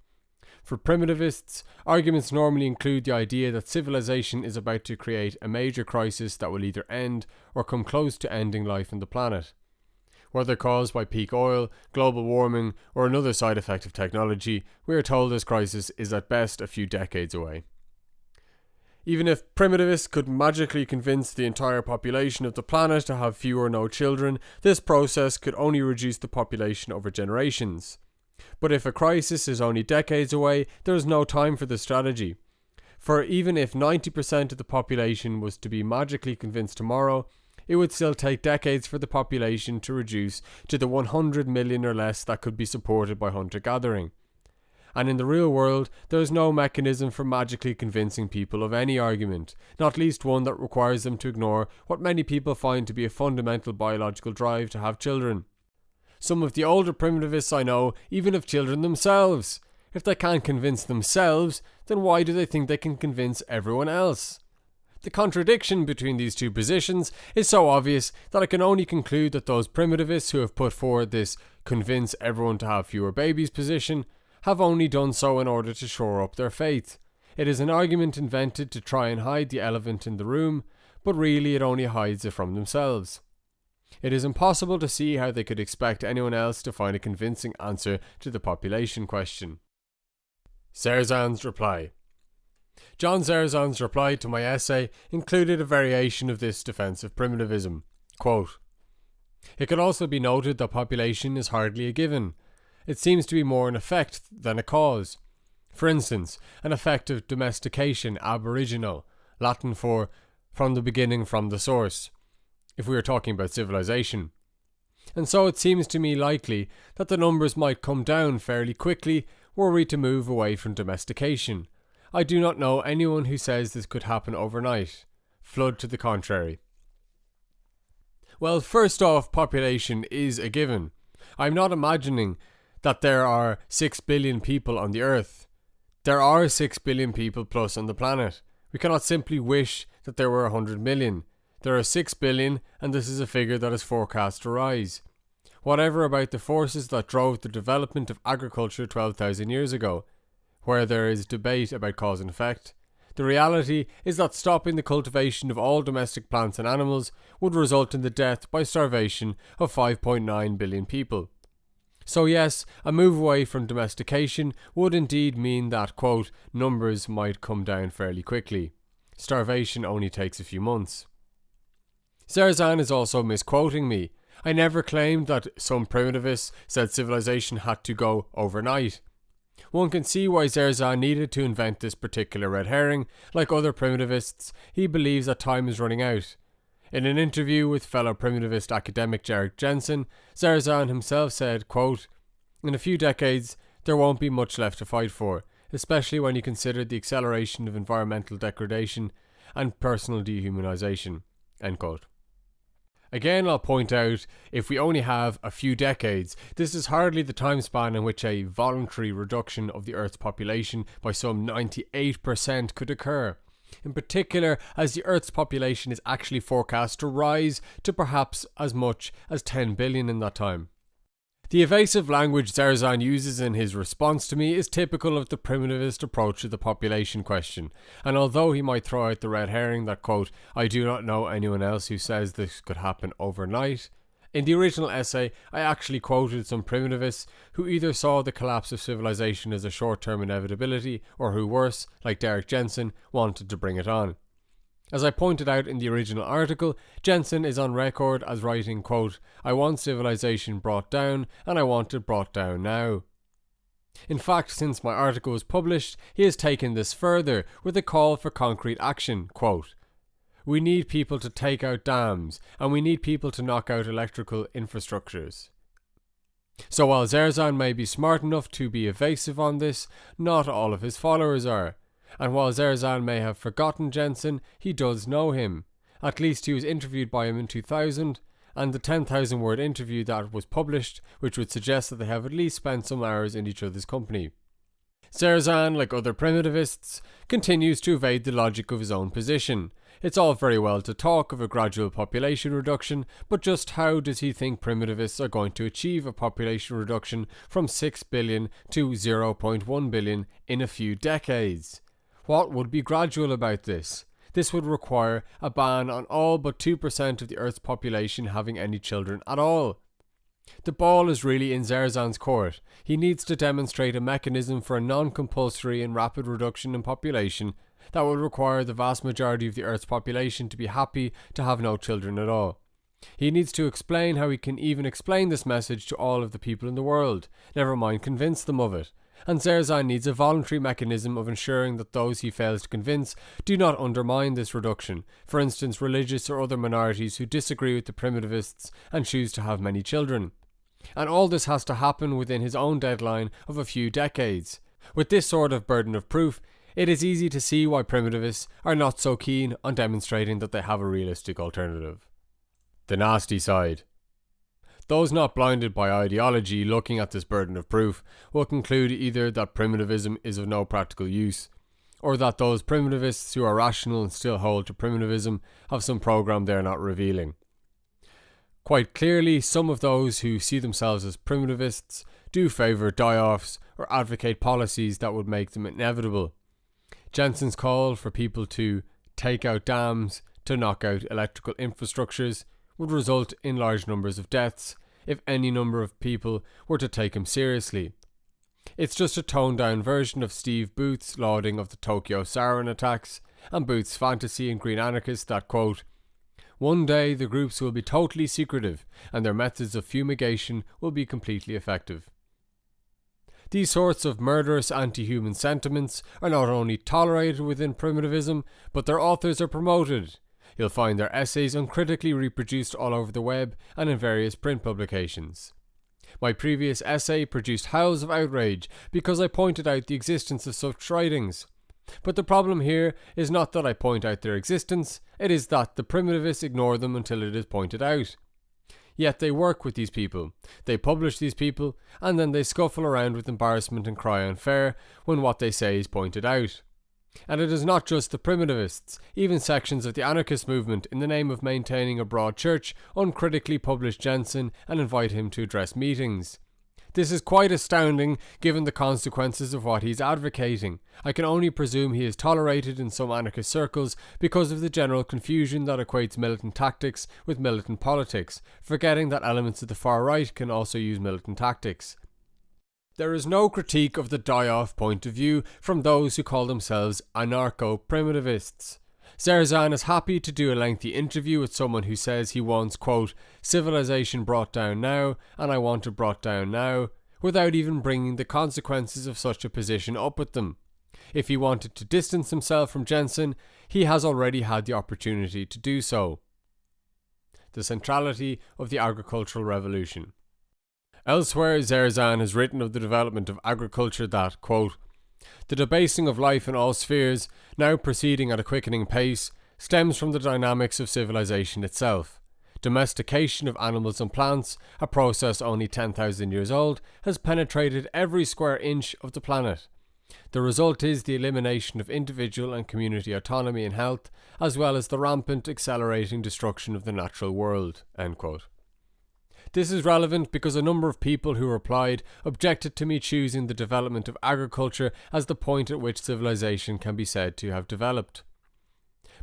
For primitivists, arguments normally include the idea that civilization is about to create a major crisis that will either end or come close to ending life on the planet. Whether caused by peak oil, global warming, or another side effect of technology, we are told this crisis is at best a few decades away. Even if primitivists could magically convince the entire population of the planet to have few or no children, this process could only reduce the population over generations. But if a crisis is only decades away, there is no time for this strategy. For even if 90% of the population was to be magically convinced tomorrow, it would still take decades for the population to reduce to the 100 million or less that could be supported by hunter gathering. And in the real world, there is no mechanism for magically convincing people of any argument, not least one that requires them to ignore what many people find to be a fundamental biological drive to have children. Some of the older primitivists I know even have children themselves. If they can't convince themselves, then why do they think they can convince everyone else? The contradiction between these two positions is so obvious that I can only conclude that those primitivists who have put forward this convince everyone to have fewer babies position have only done so in order to shore up their faith. It is an argument invented to try and hide the elephant in the room, but really it only hides it from themselves. It is impossible to see how they could expect anyone else to find a convincing answer to the population question. Zerzan's reply John Zerzan's reply to my essay included a variation of this defensive primitivism. Quote, it could also be noted that population is hardly a given. It seems to be more an effect than a cause. For instance, an effect of domestication ab origino, Latin for from the beginning, from the source, if we are talking about civilization. And so it seems to me likely that the numbers might come down fairly quickly were we to move away from domestication. I do not know anyone who says this could happen overnight. Flood to the contrary. Well, first off, population is a given. I'm not imagining that there are 6 billion people on the earth. There are 6 billion people plus on the planet. We cannot simply wish that there were 100 million. There are 6 billion, and this is a figure that is forecast to rise. Whatever about the forces that drove the development of agriculture 12,000 years ago, where there is debate about cause and effect, the reality is that stopping the cultivation of all domestic plants and animals would result in the death by starvation of 5.9 billion people. So, yes, a move away from domestication would indeed mean that, quote, numbers might come down fairly quickly. Starvation only takes a few months. Zerzan is also misquoting me. I never claimed that some primitivists said civilization had to go overnight. One can see why Zerzan needed to invent this particular red herring. Like other primitivists, he believes that time is running out. In an interview with fellow primitivist academic Derrick Jensen, Zerzan himself said, quote, In a few decades, there won't be much left to fight for, especially when you consider the acceleration of environmental degradation and personal dehumanization. End quote. Again, I'll point out if we only have a few decades, this is hardly the time span in which a voluntary reduction of the Earth's population by some 98% could occur. In particular, as the Earth's population is actually forecast to rise to perhaps as much as 10 billion in that time. The evasive language Zerzan uses in his response to me is typical of the primitivist approach to the population question, and although he might throw out the red herring that, quote, I do not know anyone else who says this could happen overnight, in the original essay, I actually quoted some primitivists who either saw the collapse of civilization as a short term inevitability, or who, worse, like Derrick Jensen, wanted to bring it on. As I pointed out in the original article, Jensen is on record as writing, quote, I want civilization brought down, and I want it brought down now. In fact, since my article was published, he has taken this further with a call for concrete action, quote, We need people to take out dams, and we need people to knock out electrical infrastructures. So while Zerzan may be smart enough to be evasive on this, not all of his followers are and while Zerzan may have forgotten Jensen, he does know him. At least he was interviewed by him in 2000, and the 10,000 word interview that was published, which would suggest that they have at least spent some hours in each other's company. Zerzan, like other primitivists, continues to evade the logic of his own position. It's all very well to talk of a gradual population reduction, but just how does he think primitivists are going to achieve a population reduction from 6 billion to 0.1 billion in a few decades? What would be gradual about this? This would require a ban on all but 2% of the Earth's population having any children at all. The ball is really in Zerzan's court. He needs to demonstrate a mechanism for a non compulsory and rapid reduction in population that would require the vast majority of the Earth's population to be happy to have no children at all. He needs to explain how he can even explain this message to all of the people in the world, never mind convince them of it and Zerzan needs a voluntary mechanism of ensuring that those he fails to convince do not undermine this reduction, for instance, religious or other minorities who disagree with the primitivists and choose to have many children. And all this has to happen within his own deadline of a few decades. With this sort of burden of proof, it is easy to see why primitivists are not so keen on demonstrating that they have a realistic alternative. The nasty side. Those not blinded by ideology looking at this burden of proof will conclude either that primitivism is of no practical use, or that those primitivists who are rational and still hold to primitivism have some program they are not revealing. Quite clearly, some of those who see themselves as primitivists do favour die offs or advocate policies that would make them inevitable. Jensen's call for people to take out dams to knock out electrical infrastructures would result in large numbers of deaths if any number of people were to take him seriously. It's just a toned down version of Steve Booth's lauding of the Tokyo sarin attacks and Booth's fantasy in Green Anarchist that quote, one day the groups will be totally secretive and their methods of fumigation will be completely effective. These sorts of murderous anti human sentiments are not only tolerated within primitivism, but their authors are promoted. You'll find their essays uncritically reproduced all over the web and in various print publications. My previous essay produced howls of outrage because I pointed out the existence of such writings. But the problem here is not that I point out their existence, it is that the primitivists ignore them until it is pointed out. Yet they work with these people, they publish these people, and then they scuffle around with embarrassment and cry unfair when what they say is pointed out. And it is not just the primitivists, even sections of the anarchist movement, in the name of maintaining a broad church, uncritically publish Jensen and invite him to address meetings. This is quite astounding given the consequences of what he's advocating. I can only presume he is tolerated in some anarchist circles because of the general confusion that equates militant tactics with militant politics, forgetting that elements of the far right can also use militant tactics. There is no critique of the die off point of view from those who call themselves anarcho primitivists. Zerzan is happy to do a lengthy interview with someone who says he wants, quote, civilization brought down now, and I want it brought down now, without even bringing the consequences of such a position up with them. If he wanted to distance himself from Jensen, he has already had the opportunity to do so. The centrality of the agricultural revolution. Elsewhere, Zerzan has written of the development of agriculture that, quote, the debasing of life in all spheres, now proceeding at a quickening pace, stems from the dynamics of civilization itself. Domestication of animals and plants, a process only 10,000 years old, has penetrated every square inch of the planet. The result is the elimination of individual and community autonomy and health, as well as the rampant, accelerating destruction of the natural world. This is relevant because a number of people who replied objected to me choosing the development of agriculture as the point at which civilization can be said to have developed.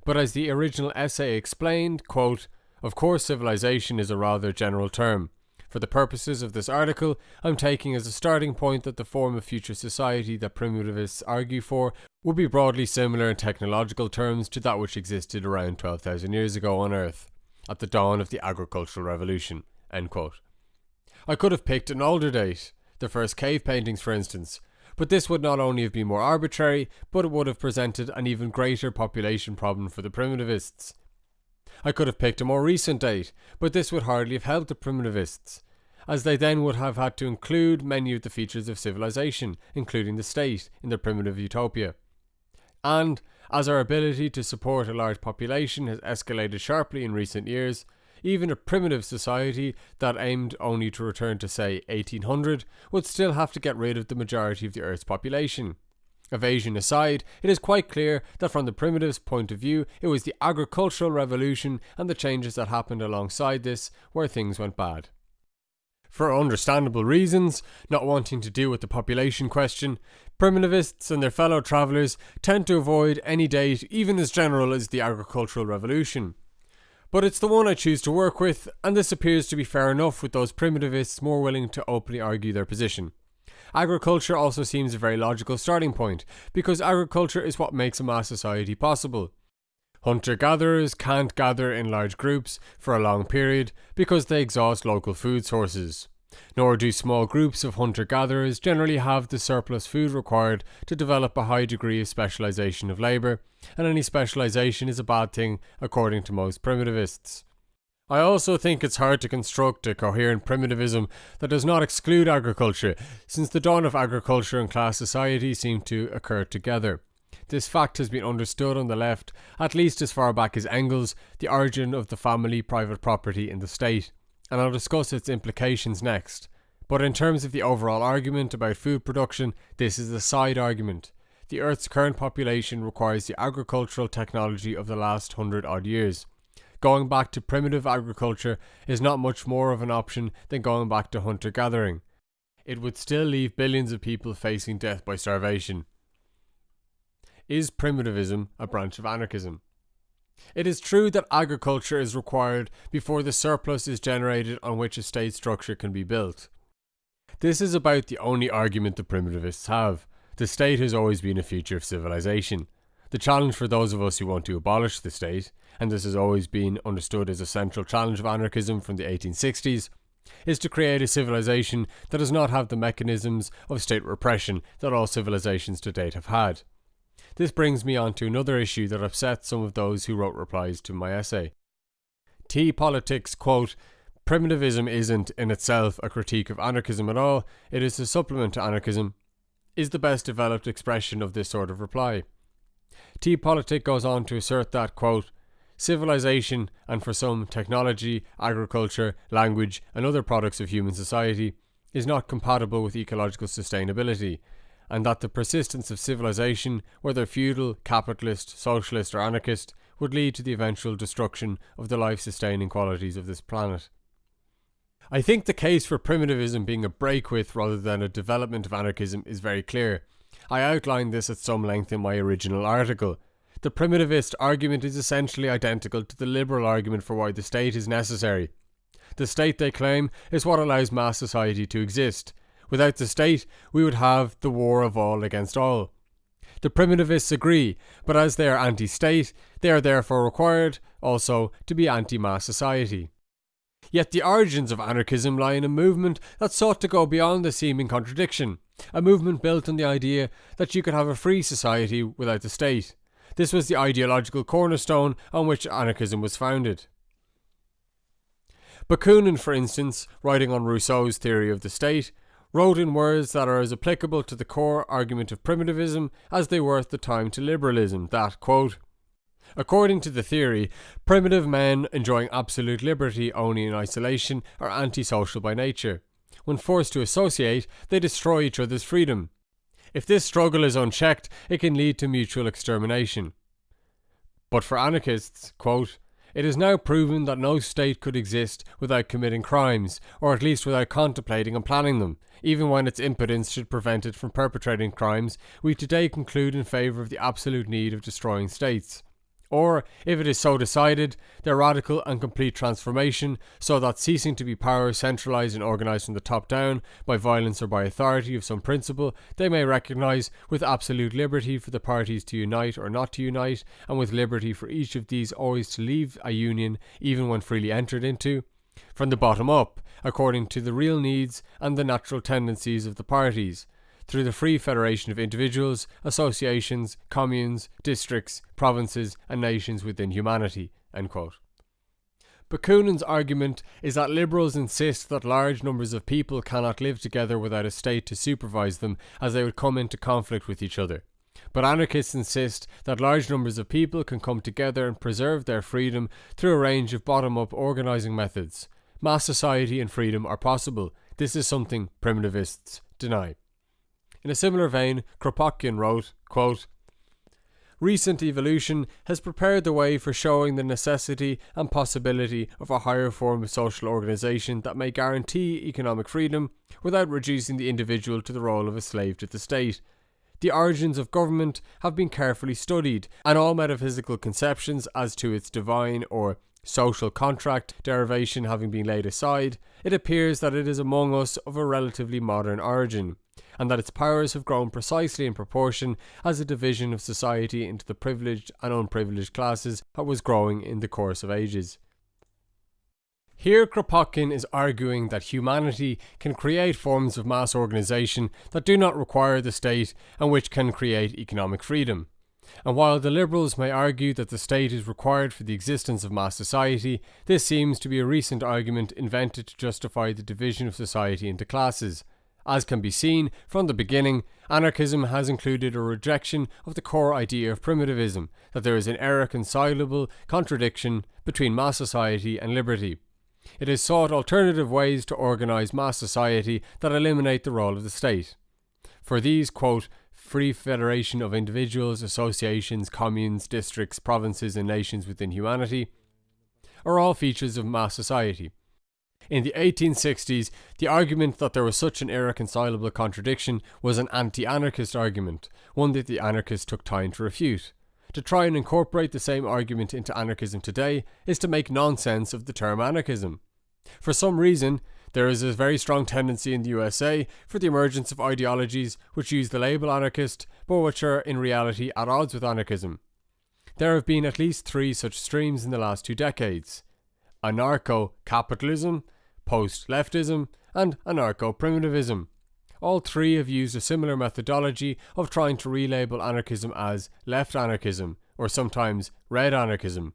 But as the original essay explained, quote, of course civilization is a rather general term. For the purposes of this article, I'm taking as a starting point that the form of future society that primitivists argue for would be broadly similar in technological terms to that which existed around 12,000 years ago on Earth, at the dawn of the agricultural revolution. I could have picked an older date, the first cave paintings for instance, but this would not only have been more arbitrary, but it would have presented an even greater population problem for the primitivists. I could have picked a more recent date, but this would hardly have helped the primitivists, as they then would have had to include many of the features of civilization, including the state, in their primitive utopia. And, as our ability to support a large population has escalated sharply in recent years, even a primitive society that aimed only to return to, say, 1800 would still have to get rid of the majority of the Earth's population. Evasion aside, it is quite clear that from the primitives' point of view, it was the agricultural revolution and the changes that happened alongside this where things went bad. For understandable reasons, not wanting to deal with the population question, primitivists and their fellow travellers tend to avoid any date even as general as the agricultural revolution. But it's the one I choose to work with, and this appears to be fair enough with those primitivists more willing to openly argue their position. Agriculture also seems a very logical starting point, because agriculture is what makes a mass society possible. Hunter gatherers can't gather in large groups for a long period because they exhaust local food sources nor do small groups of hunter gatherers generally have the surplus food required to develop a high degree of specialization of labour, and any specialization is a bad thing according to most primitivists. I also think it's hard to construct a coherent primitivism that does not exclude agriculture, since the dawn of agriculture and class society seem to occur together. This fact has been understood on the left at least as far back as Engels, the origin of the family private property in the state, and I'll discuss its implications next. But in terms of the overall argument about food production, this is a side argument. The Earth's current population requires the agricultural technology of the last hundred odd years going back to primitive agriculture is not much more of an option than going back to hunter gathering. It would still leave billions of people facing death by starvation. Is primitivism a branch of anarchism? It is true that agriculture is required before the surplus is generated on which a state structure can be built. This is about the only argument the primitivists have. The state has always been a feature of civilization. The challenge for those of us who want to abolish the state, and this has always been understood as a central challenge of anarchism from the 1860s, is to create a civilization that does not have the mechanisms of state repression that all civilizations to date have had. This brings me on to another issue that upset some of those who wrote replies to my essay. T Politics quote, Primitivism isn't in itself a critique of anarchism at all, it is a supplement to anarchism, is the best developed expression of this sort of reply. T Politic goes on to assert that, quote, civilization, and for some, technology, agriculture, language, and other products of human society, is not compatible with ecological sustainability, and that the persistence of civilization, whether feudal, capitalist, socialist, or anarchist, would lead to the eventual destruction of the life sustaining qualities of this planet. I think the case for primitivism being a break with rather than a development of anarchism is very clear, I outlined this at some length in my original article. The primitivist argument is essentially identical to the liberal argument for why the state is necessary. The state, they claim, is what allows mass society to exist. Without the state, we would have the war of all against all. The primitivists agree, but as they are anti state, they are therefore required, also, to be anti mass society. Yet the origins of anarchism lie in a movement that sought to go beyond the seeming contradiction a movement built on the idea that you could have a free society without the state. This was the ideological cornerstone on which anarchism was founded. Bakunin, for instance, writing on Rousseau's theory of the state, wrote in words that are as applicable to the core argument of primitivism as they were at the time to liberalism that, quote, According to the theory, primitive men enjoying absolute liberty only in isolation are antisocial by nature. When forced to associate, they destroy each other's freedom. If this struggle is unchecked, it can lead to mutual extermination. But for anarchists, quote, it is now proven that no state could exist without committing crimes, or at least without contemplating and planning them. Even when its impotence should prevent it from perpetrating crimes, we today conclude in favour of the absolute need of destroying states or, if it is so decided, their radical and complete transformation, so that ceasing to be power centralised and organised from the top down, by violence or by authority of some principle, they may recognise, with absolute liberty for the parties to unite or not to unite, and with liberty for each of these always to leave a union, even when freely entered into, from the bottom up, according to the real needs and the natural tendencies of the parties, through the free federation of individuals, associations, communes, districts, provinces, and nations within humanity. Bakunin's argument is that liberals insist that large numbers of people cannot live together without a state to supervise them, as they would come into conflict with each other. But anarchists insist that large numbers of people can come together and preserve their freedom through a range of bottom up organising methods. Mass society and freedom are possible. This is something primitivists deny. In a similar vein, Kropotkin wrote, quote, Recent evolution has prepared the way for showing the necessity and possibility of a higher form of social organisation that may guarantee economic freedom without reducing the individual to the role of a slave to the state. The origins of government have been carefully studied, and all metaphysical conceptions as to its divine or social contract derivation having been laid aside, it appears that it is among us of a relatively modern origin and that its powers have grown precisely in proportion as the division of society into the privileged and unprivileged classes was growing in the course of ages. Here, Kropotkin is arguing that humanity can create forms of mass organisation that do not require the state and which can create economic freedom. And while the liberals may argue that the state is required for the existence of mass society, this seems to be a recent argument invented to justify the division of society into classes. As can be seen, from the beginning, anarchism has included a rejection of the core idea of primitivism, that there is an irreconcilable contradiction between mass society and liberty. It has sought alternative ways to organise mass society that eliminate the role of the state. For these, quote, free federation of individuals, associations, communes, districts, provinces, and nations within humanity, are all features of mass society. In the 1860s, the argument that there was such an irreconcilable contradiction was an anti anarchist argument, one that the anarchists took time to refute. To try and incorporate the same argument into anarchism today is to make nonsense of the term anarchism. For some reason, there is a very strong tendency in the USA for the emergence of ideologies which use the label anarchist, but which are in reality at odds with anarchism. There have been at least three such streams in the last two decades anarcho capitalism, post leftism, and anarcho primitivism. All three have used a similar methodology of trying to relabel anarchism as left anarchism, or sometimes red anarchism.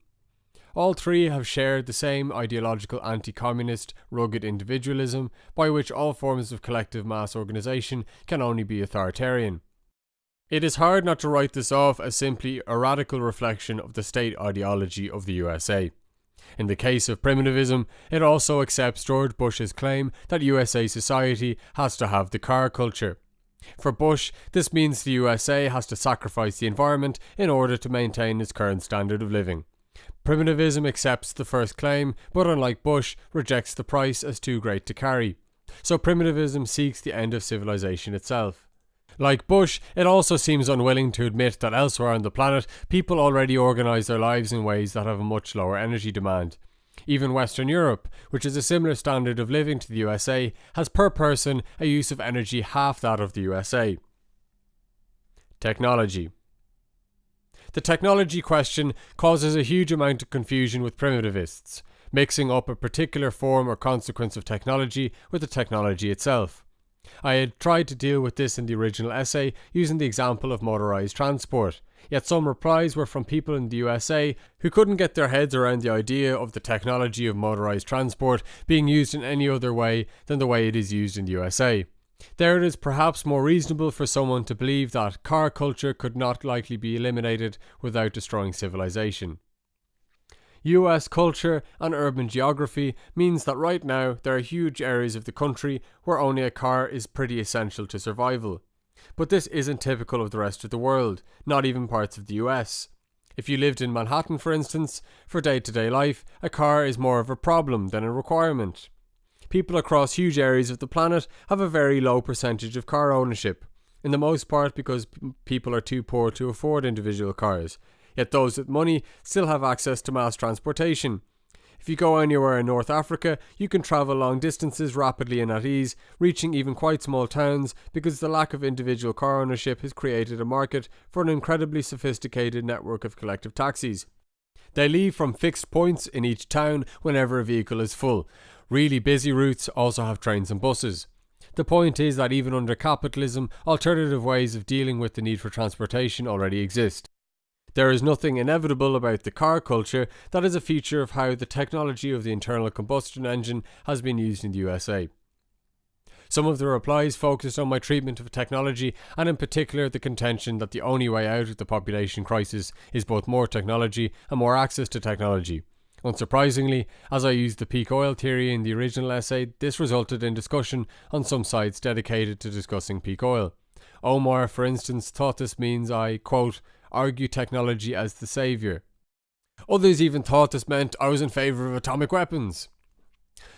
All three have shared the same ideological anti communist, rugged individualism, by which all forms of collective mass organisation can only be authoritarian. It is hard not to write this off as simply a radical reflection of the state ideology of the USA. In the case of primitivism, it also accepts George Bush's claim that USA society has to have the car culture. For Bush, this means the USA has to sacrifice the environment in order to maintain its current standard of living. Primitivism accepts the first claim, but unlike Bush, rejects the price as too great to carry. So primitivism seeks the end of civilization itself. Like Bush, it also seems unwilling to admit that elsewhere on the planet, people already organise their lives in ways that have a much lower energy demand. Even Western Europe, which is a similar standard of living to the USA, has per person a use of energy half that of the USA. Technology. The technology question causes a huge amount of confusion with primitivists, mixing up a particular form or consequence of technology with the technology itself. I had tried to deal with this in the original essay using the example of motorised transport, yet some replies were from people in the USA who couldn't get their heads around the idea of the technology of motorised transport being used in any other way than the way it is used in the USA. There it is perhaps more reasonable for someone to believe that car culture could not likely be eliminated without destroying civilization. US culture and urban geography means that right now there are huge areas of the country where owning a car is pretty essential to survival. But this isn't typical of the rest of the world, not even parts of the US. If you lived in Manhattan, for instance, for day to day life, a car is more of a problem than a requirement people across huge areas of the planet have a very low percentage of car ownership, in the most part because people are too poor to afford individual cars. Yet those with money still have access to mass transportation. If you go anywhere in North Africa, you can travel long distances rapidly and at ease, reaching even quite small towns because the lack of individual car ownership has created a market for an incredibly sophisticated network of collective taxis. They leave from fixed points in each town whenever a vehicle is full, Really busy routes also have trains and buses. The point is that even under capitalism, alternative ways of dealing with the need for transportation already exist. There is nothing inevitable about the car culture that is a feature of how the technology of the internal combustion engine has been used in the USA. Some of the replies focused on my treatment of technology and, in particular, the contention that the only way out of the population crisis is both more technology and more access to technology. Unsurprisingly, as I used the peak oil theory in the original essay, this resulted in discussion on some sites dedicated to discussing peak oil. Omar, for instance, thought this means I, quote, argue technology as the saviour. Others even thought this meant I was in favour of atomic weapons.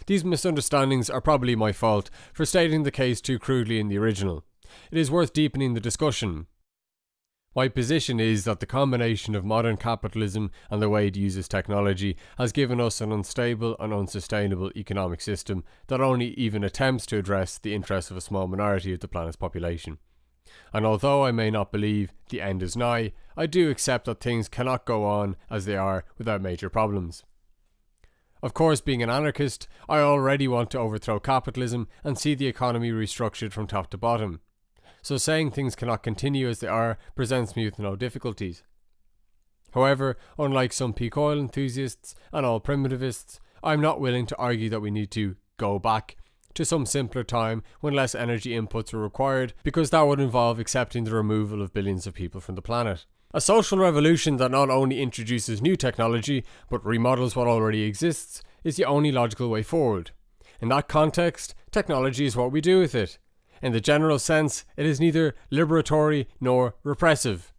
These misunderstandings are probably my fault for stating the case too crudely in the original. It is worth deepening the discussion, my position is that the combination of modern capitalism and the way it uses technology has given us an unstable and unsustainable economic system that only even attempts to address the interests of a small minority of the planet's population. And although I may not believe the end is nigh, I do accept that things cannot go on as they are without major problems. Of course, being an anarchist, I already want to overthrow capitalism and see the economy restructured from top to bottom. so saying things cannot continue as they are presents me with no difficulties. However, unlike some peak oil enthusiasts and all primitivists, I'm not willing to argue that we need to go back to some simpler time when less energy inputs were required, because that would involve accepting the removal of billions of people from the planet. A social revolution that not only introduces new technology but remodels what already exists is the only logical way forward. In that context, technology is what we do with it. In the general sense, it is neither liberatory nor repressive.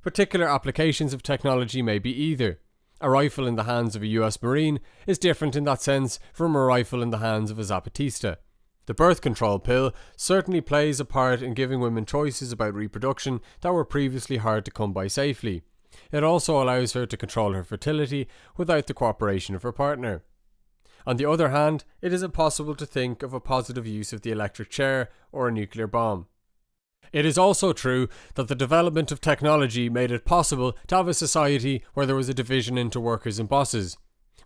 Particular applications of technology may be either. A rifle in the hands of a US Marine is different in that sense from a rifle in the hands of a Zapatista. The birth control pill certainly plays a part in giving women choices about reproduction that were previously hard to come by safely. It also allows her to control her fertility without the cooperation of her partner. On the other hand, it is impossible to think of a positive use of the electric chair or a nuclear bomb. It is also true that the development of technology made it possible to have a society where there was a division into workers and bosses.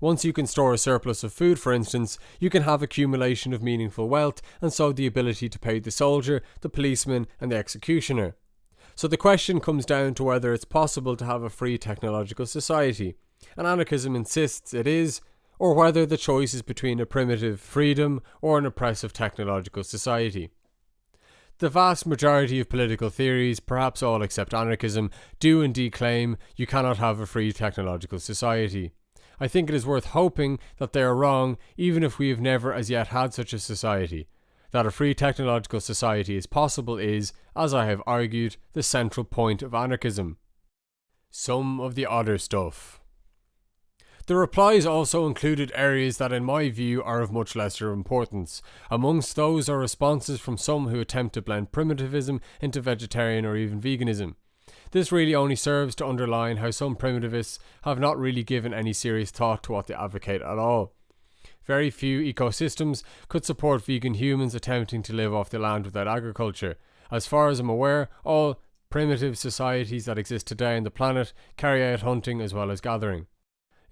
Once you can store a surplus of food, for instance, you can have accumulation of meaningful wealth and so the ability to pay the soldier, the policeman, and the executioner. So the question comes down to whether it's possible to have a free technological society. And anarchism insists it is, or whether the choice is between a primitive freedom or an oppressive technological society. The vast majority of political theories, perhaps all except anarchism, do indeed claim you cannot have a free technological society. I think it is worth hoping that they are wrong, even if we have never as yet had such a society. That a free technological society is possible is, as I have argued, the central point of anarchism. Some of the other stuff. The replies also included areas that, in my view, are of much lesser importance. Amongst those are responses from some who attempt to blend primitivism into vegetarian or even veganism. This really only serves to underline how some primitivists have not really given any serious thought to what they advocate at all. Very few ecosystems could support vegan humans attempting to live off the land without agriculture. As far as I'm aware, all primitive societies that exist today on the planet carry out hunting as well as gathering.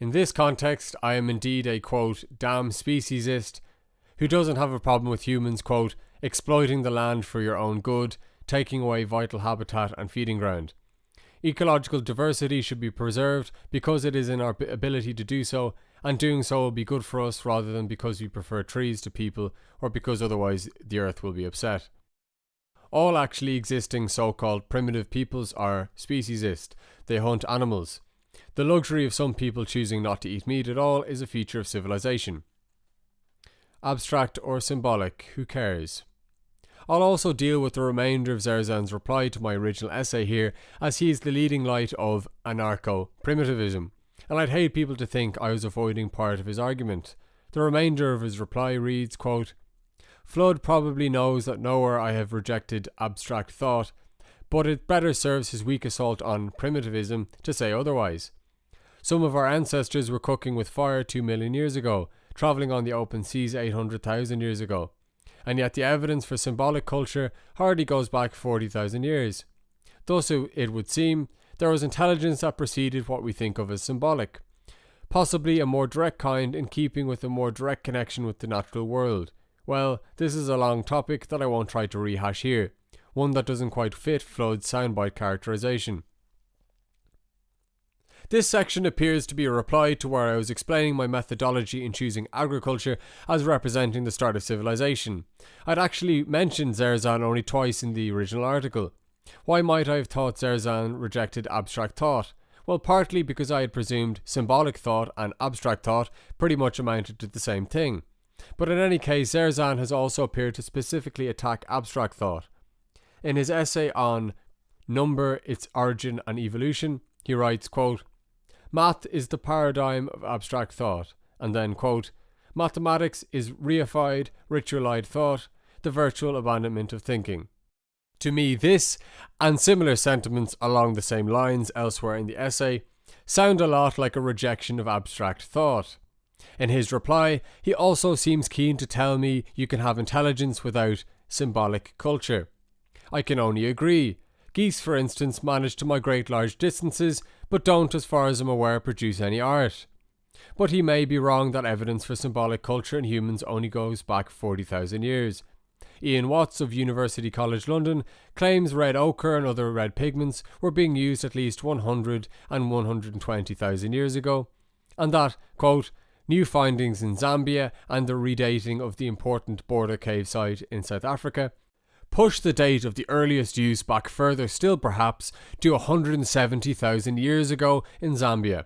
In this context, I am indeed a quote, damn speciesist who doesn't have a problem with humans, quote, exploiting the land for your own good, taking away vital habitat and feeding ground. Ecological diversity should be preserved because it is in our ability to do so, and doing so will be good for us rather than because we prefer trees to people or because otherwise the earth will be upset. All actually existing so called primitive peoples are speciesist, they hunt animals. The luxury of some people choosing not to eat meat at all is a feature of civilization. Abstract or symbolic, who cares? I'll also deal with the remainder of Zerzan's reply to my original essay here, as he is the leading light of anarcho primitivism, and I'd hate people to think I was avoiding part of his argument. The remainder of his reply reads, quote, Flood probably knows that nowhere I have rejected abstract thought, but it better serves his weak assault on primitivism to say otherwise. Some of our ancestors were cooking with fire two million years ago, travelling on the open seas 800,000 years ago. And yet the evidence for symbolic culture hardly goes back 40,000 years. Thus, it would seem, there was intelligence that preceded what we think of as symbolic. Possibly a more direct kind in keeping with a more direct connection with the natural world. Well, this is a long topic that I won't try to rehash here one that doesn't quite fit Flood's soundbite characterization. This section appears to be a reply to where I was explaining my methodology in choosing agriculture as representing the start of civilization. I'd actually mentioned Zerzan only twice in the original article. Why might I have thought Zerzan rejected abstract thought? Well, partly because I had presumed symbolic thought and abstract thought pretty much amounted to the same thing. But in any case, Zerzan has also appeared to specifically attack abstract thought. In his essay on Number, Its Origin and Evolution, he writes, quote, Math is the paradigm of abstract thought, and then, quote, Mathematics is reified, ritualized thought, the virtual abandonment of thinking. To me, this, and similar sentiments along the same lines elsewhere in the essay, sound a lot like a rejection of abstract thought. In his reply, he also seems keen to tell me you can have intelligence without symbolic culture. I can only agree. Geese, for instance, manage to migrate large distances, but don't, as far as I'm aware, produce any art. But he may be wrong that evidence for symbolic culture in humans only goes back 40,000 years. Ian Watts of University College London, claims red ochre and other red pigments were being used at least 100 and 120,000 years ago, and that, quote, new findings in Zambia and the redating of the important border cave site in South Africa push the date of the earliest use back further still perhaps to 170,000 years ago in Zambia.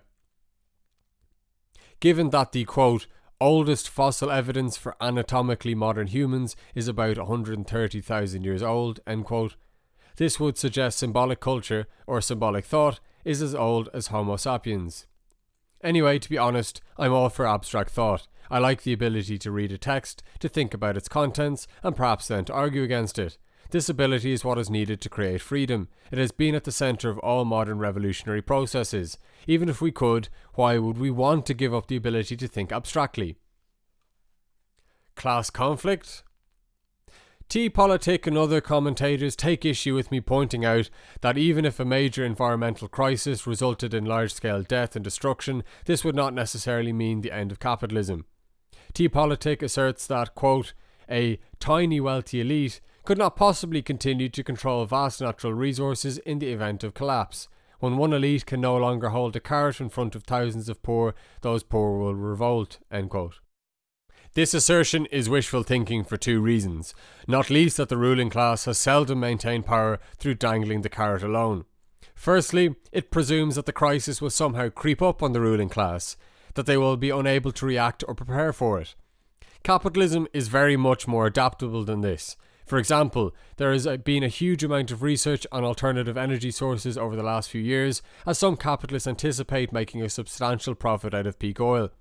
Given that the quote oldest fossil evidence for anatomically modern humans is about 130,000 years old, end quote, this would suggest symbolic culture or symbolic thought is as old as Homo sapiens. Anyway, to be honest, I'm all for abstract thought. I like the ability to read a text, to think about its contents, and perhaps then to argue against it. This ability is what is needed to create freedom. It has been at the centre of all modern revolutionary processes. Even if we could, why would we want to give up the ability to think abstractly? Class conflict? T Politic and other commentators take issue with me pointing out that even if a major environmental crisis resulted in large scale death and destruction, this would not necessarily mean the end of capitalism. T Politic asserts that, quote, a tiny wealthy elite could not possibly continue to control vast natural resources in the event of collapse. When one elite can no longer hold a carrot in front of thousands of poor, those poor will revolt. This assertion is wishful thinking for two reasons, not least that the ruling class has seldom maintained power through dangling the carrot alone. Firstly, it presumes that the crisis will somehow creep up on the ruling class, that they will be unable to react or prepare for it. Capitalism is very much more adaptable than this. For example, there has uh, been a huge amount of research on alternative energy sources over the last few years, as some capitalists anticipate making a substantial profit out of peak oil.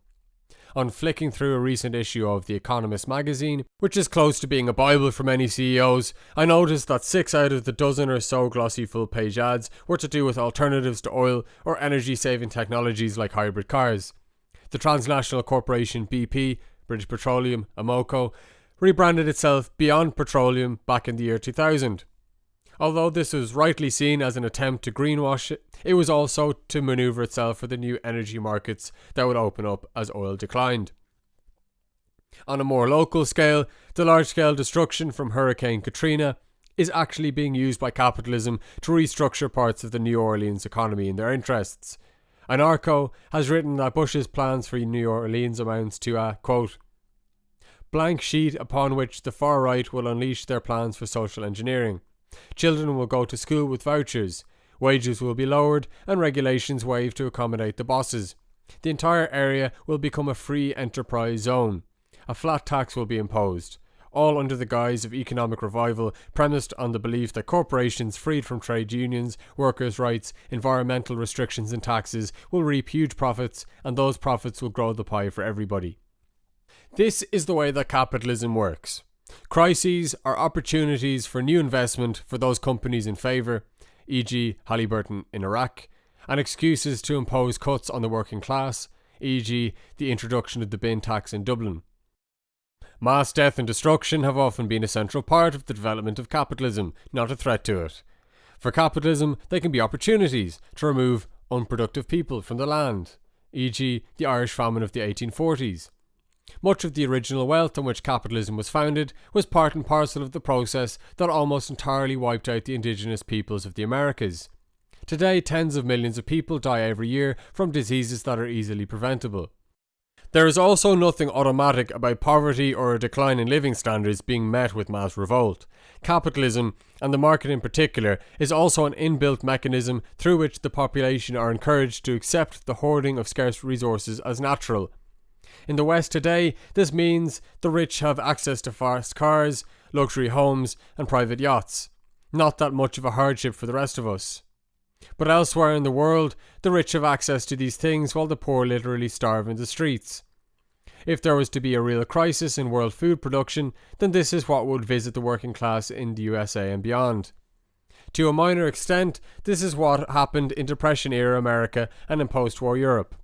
On flicking through a recent issue of The Economist magazine, which is close to being a Bible for many CEOs, I noticed that six out of the dozen or so glossy full page ads were to do with alternatives to oil or energy saving technologies like hybrid cars. The transnational corporation BP, British Petroleum, Amoco, rebranded itself Beyond Petroleum back in the year 2000. Although this was rightly seen as an attempt to greenwash it, it was also to maneuver itself for the new energy markets that would open up as oil declined. On a more local scale, the large scale destruction from Hurricane Katrina is actually being used by capitalism to restructure parts of the New Orleans economy in their interests. Anarcho has written that Bush's plans for New Orleans amounts to a quote blank sheet upon which the far right will unleash their plans for social engineering. Children will go to school with vouchers, wages will be lowered, and regulations waived to accommodate the bosses. The entire area will become a free enterprise zone. A flat tax will be imposed, all under the guise of economic revival premised on the belief that corporations freed from trade unions, workers' rights, environmental restrictions, and taxes will reap huge profits, and those profits will grow the pie for everybody. This is the way that capitalism works. Crises are opportunities for new investment for those companies in favour, e.g., Halliburton in Iraq, and excuses to impose cuts on the working class, e.g., the introduction of the bin tax in Dublin. Mass death and destruction have often been a central part of the development of capitalism, not a threat to it. For capitalism, they can be opportunities to remove unproductive people from the land, e.g., the Irish famine of the 1840s, much of the original wealth on which capitalism was founded was part and parcel of the process that almost entirely wiped out the indigenous peoples of the Americas. Today, tens of millions of people die every year from diseases that are easily preventable. There is also nothing automatic about poverty or a decline in living standards being met with mass revolt. Capitalism, and the market in particular, is also an inbuilt mechanism through which the population are encouraged to accept the hoarding of scarce resources as natural in the West today, this means the rich have access to fast cars, luxury homes, and private yachts. Not that much of a hardship for the rest of us. But elsewhere in the world, the rich have access to these things while the poor literally starve in the streets. If there was to be a real crisis in world food production, then this is what would visit the working class in the USA and beyond. To a minor extent, this is what happened in Depression era America and in post war Europe.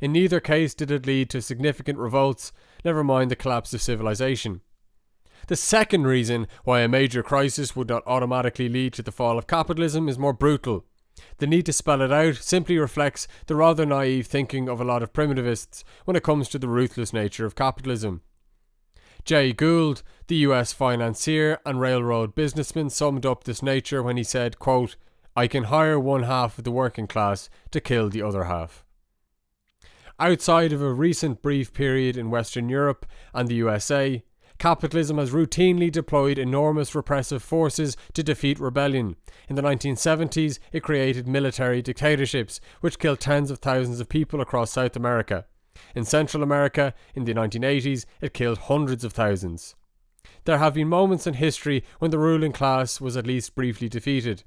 In neither case did it lead to significant revolts, never mind the collapse of civilization. The second reason why a major crisis would not automatically lead to the fall of capitalism is more brutal. The need to spell it out simply reflects the rather naive thinking of a lot of primitivists when it comes to the ruthless nature of capitalism. Jay Gould, the US financier and railroad businessman, summed up this nature when he said, quote, I can hire one half of the working class to kill the other half. Outside of a recent brief period in Western Europe and the USA, capitalism has routinely deployed enormous repressive forces to defeat rebellion. In the 1970s, it created military dictatorships, which killed tens of thousands of people across South America. In Central America, in the 1980s, it killed hundreds of thousands. There have been moments in history when the ruling class was at least briefly defeated.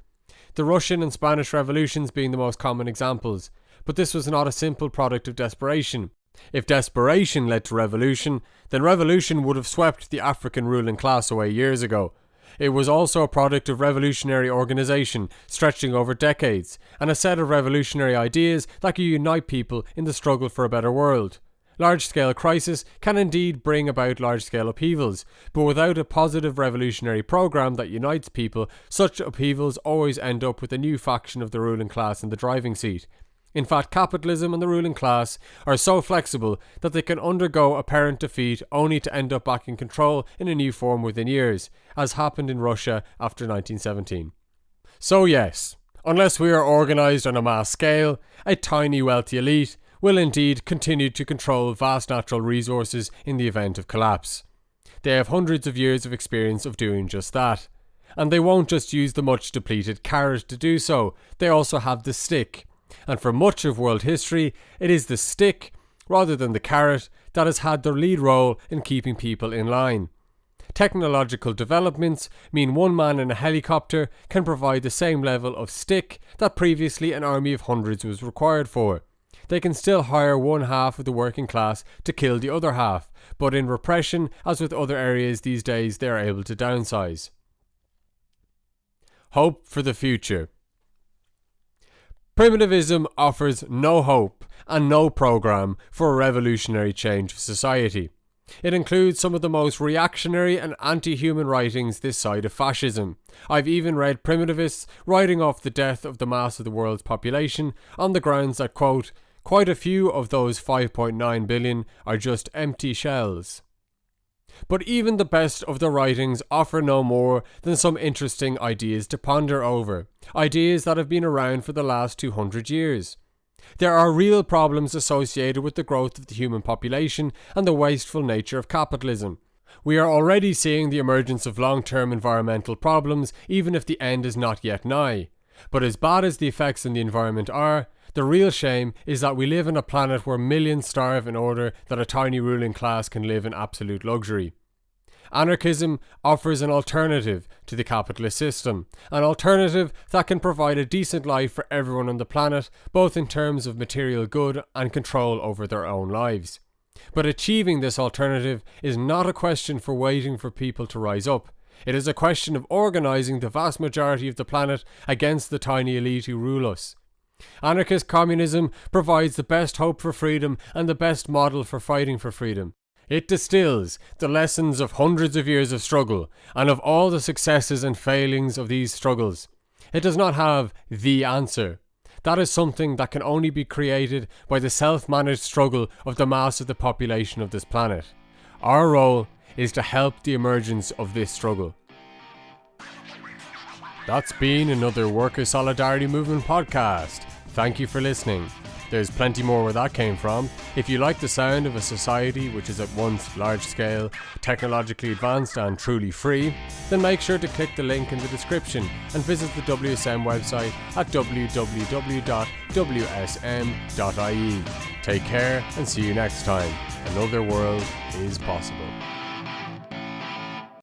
The Russian and Spanish revolutions being the most common examples but this was not a simple product of desperation. If desperation led to revolution, then revolution would have swept the African ruling class away years ago. It was also a product of revolutionary organisation stretching over decades, and a set of revolutionary ideas that could unite people in the struggle for a better world. Large scale crisis can indeed bring about large scale upheavals, but without a positive revolutionary programme that unites people, such upheavals always end up with a new faction of the ruling class in the driving seat. In fact, capitalism and the ruling class are so flexible that they can undergo apparent defeat only to end up back in control in a new form within years, as happened in Russia after 1917. So, yes, unless we are organised on a mass scale, a tiny wealthy elite will indeed continue to control vast natural resources in the event of collapse. They have hundreds of years of experience of doing just that. And they won't just use the much depleted carrot to do so, they also have the stick, and for much of world history, it is the stick, rather than the carrot, that has had the lead role in keeping people in line. Technological developments mean one man in a helicopter can provide the same level of stick that previously an army of hundreds was required for. They can still hire one half of the working class to kill the other half, but in repression, as with other areas these days, they are able to downsize. Hope for the future. Primitivism offers no hope and no program for a revolutionary change of society. It includes some of the most reactionary and anti human writings this side of fascism. I've even read primitivists writing off the death of the mass of the world's population on the grounds that, quote, quite a few of those 5.9 billion are just empty shells. But even the best of the writings offer no more than some interesting ideas to ponder over, ideas that have been around for the last 200 years. There are real problems associated with the growth of the human population and the wasteful nature of capitalism. We are already seeing the emergence of long term environmental problems, even if the end is not yet nigh. But as bad as the effects on the environment are, the real shame is that we live on a planet where millions starve in order that a tiny ruling class can live in absolute luxury. Anarchism offers an alternative to the capitalist system, an alternative that can provide a decent life for everyone on the planet, both in terms of material good and control over their own lives. But achieving this alternative is not a question for waiting for people to rise up. It is a question of organising the vast majority of the planet against the tiny elite who rule us. Anarchist communism provides the best hope for freedom and the best model for fighting for freedom. It distills the lessons of hundreds of years of struggle and of all the successes and failings of these struggles. It does not have the answer. That is something that can only be created by the self managed struggle of the mass of the population of this planet. Our role is to help the emergence of this struggle. That's been another Worker Solidarity Movement podcast. Thank you for listening. There's plenty more where that came from. If you like the sound of a society which is at once large scale, technologically advanced, and truly free, then make sure to click the link in the description and visit the WSM website at www.wsm.ie. Take care and see you next time. Another world is possible.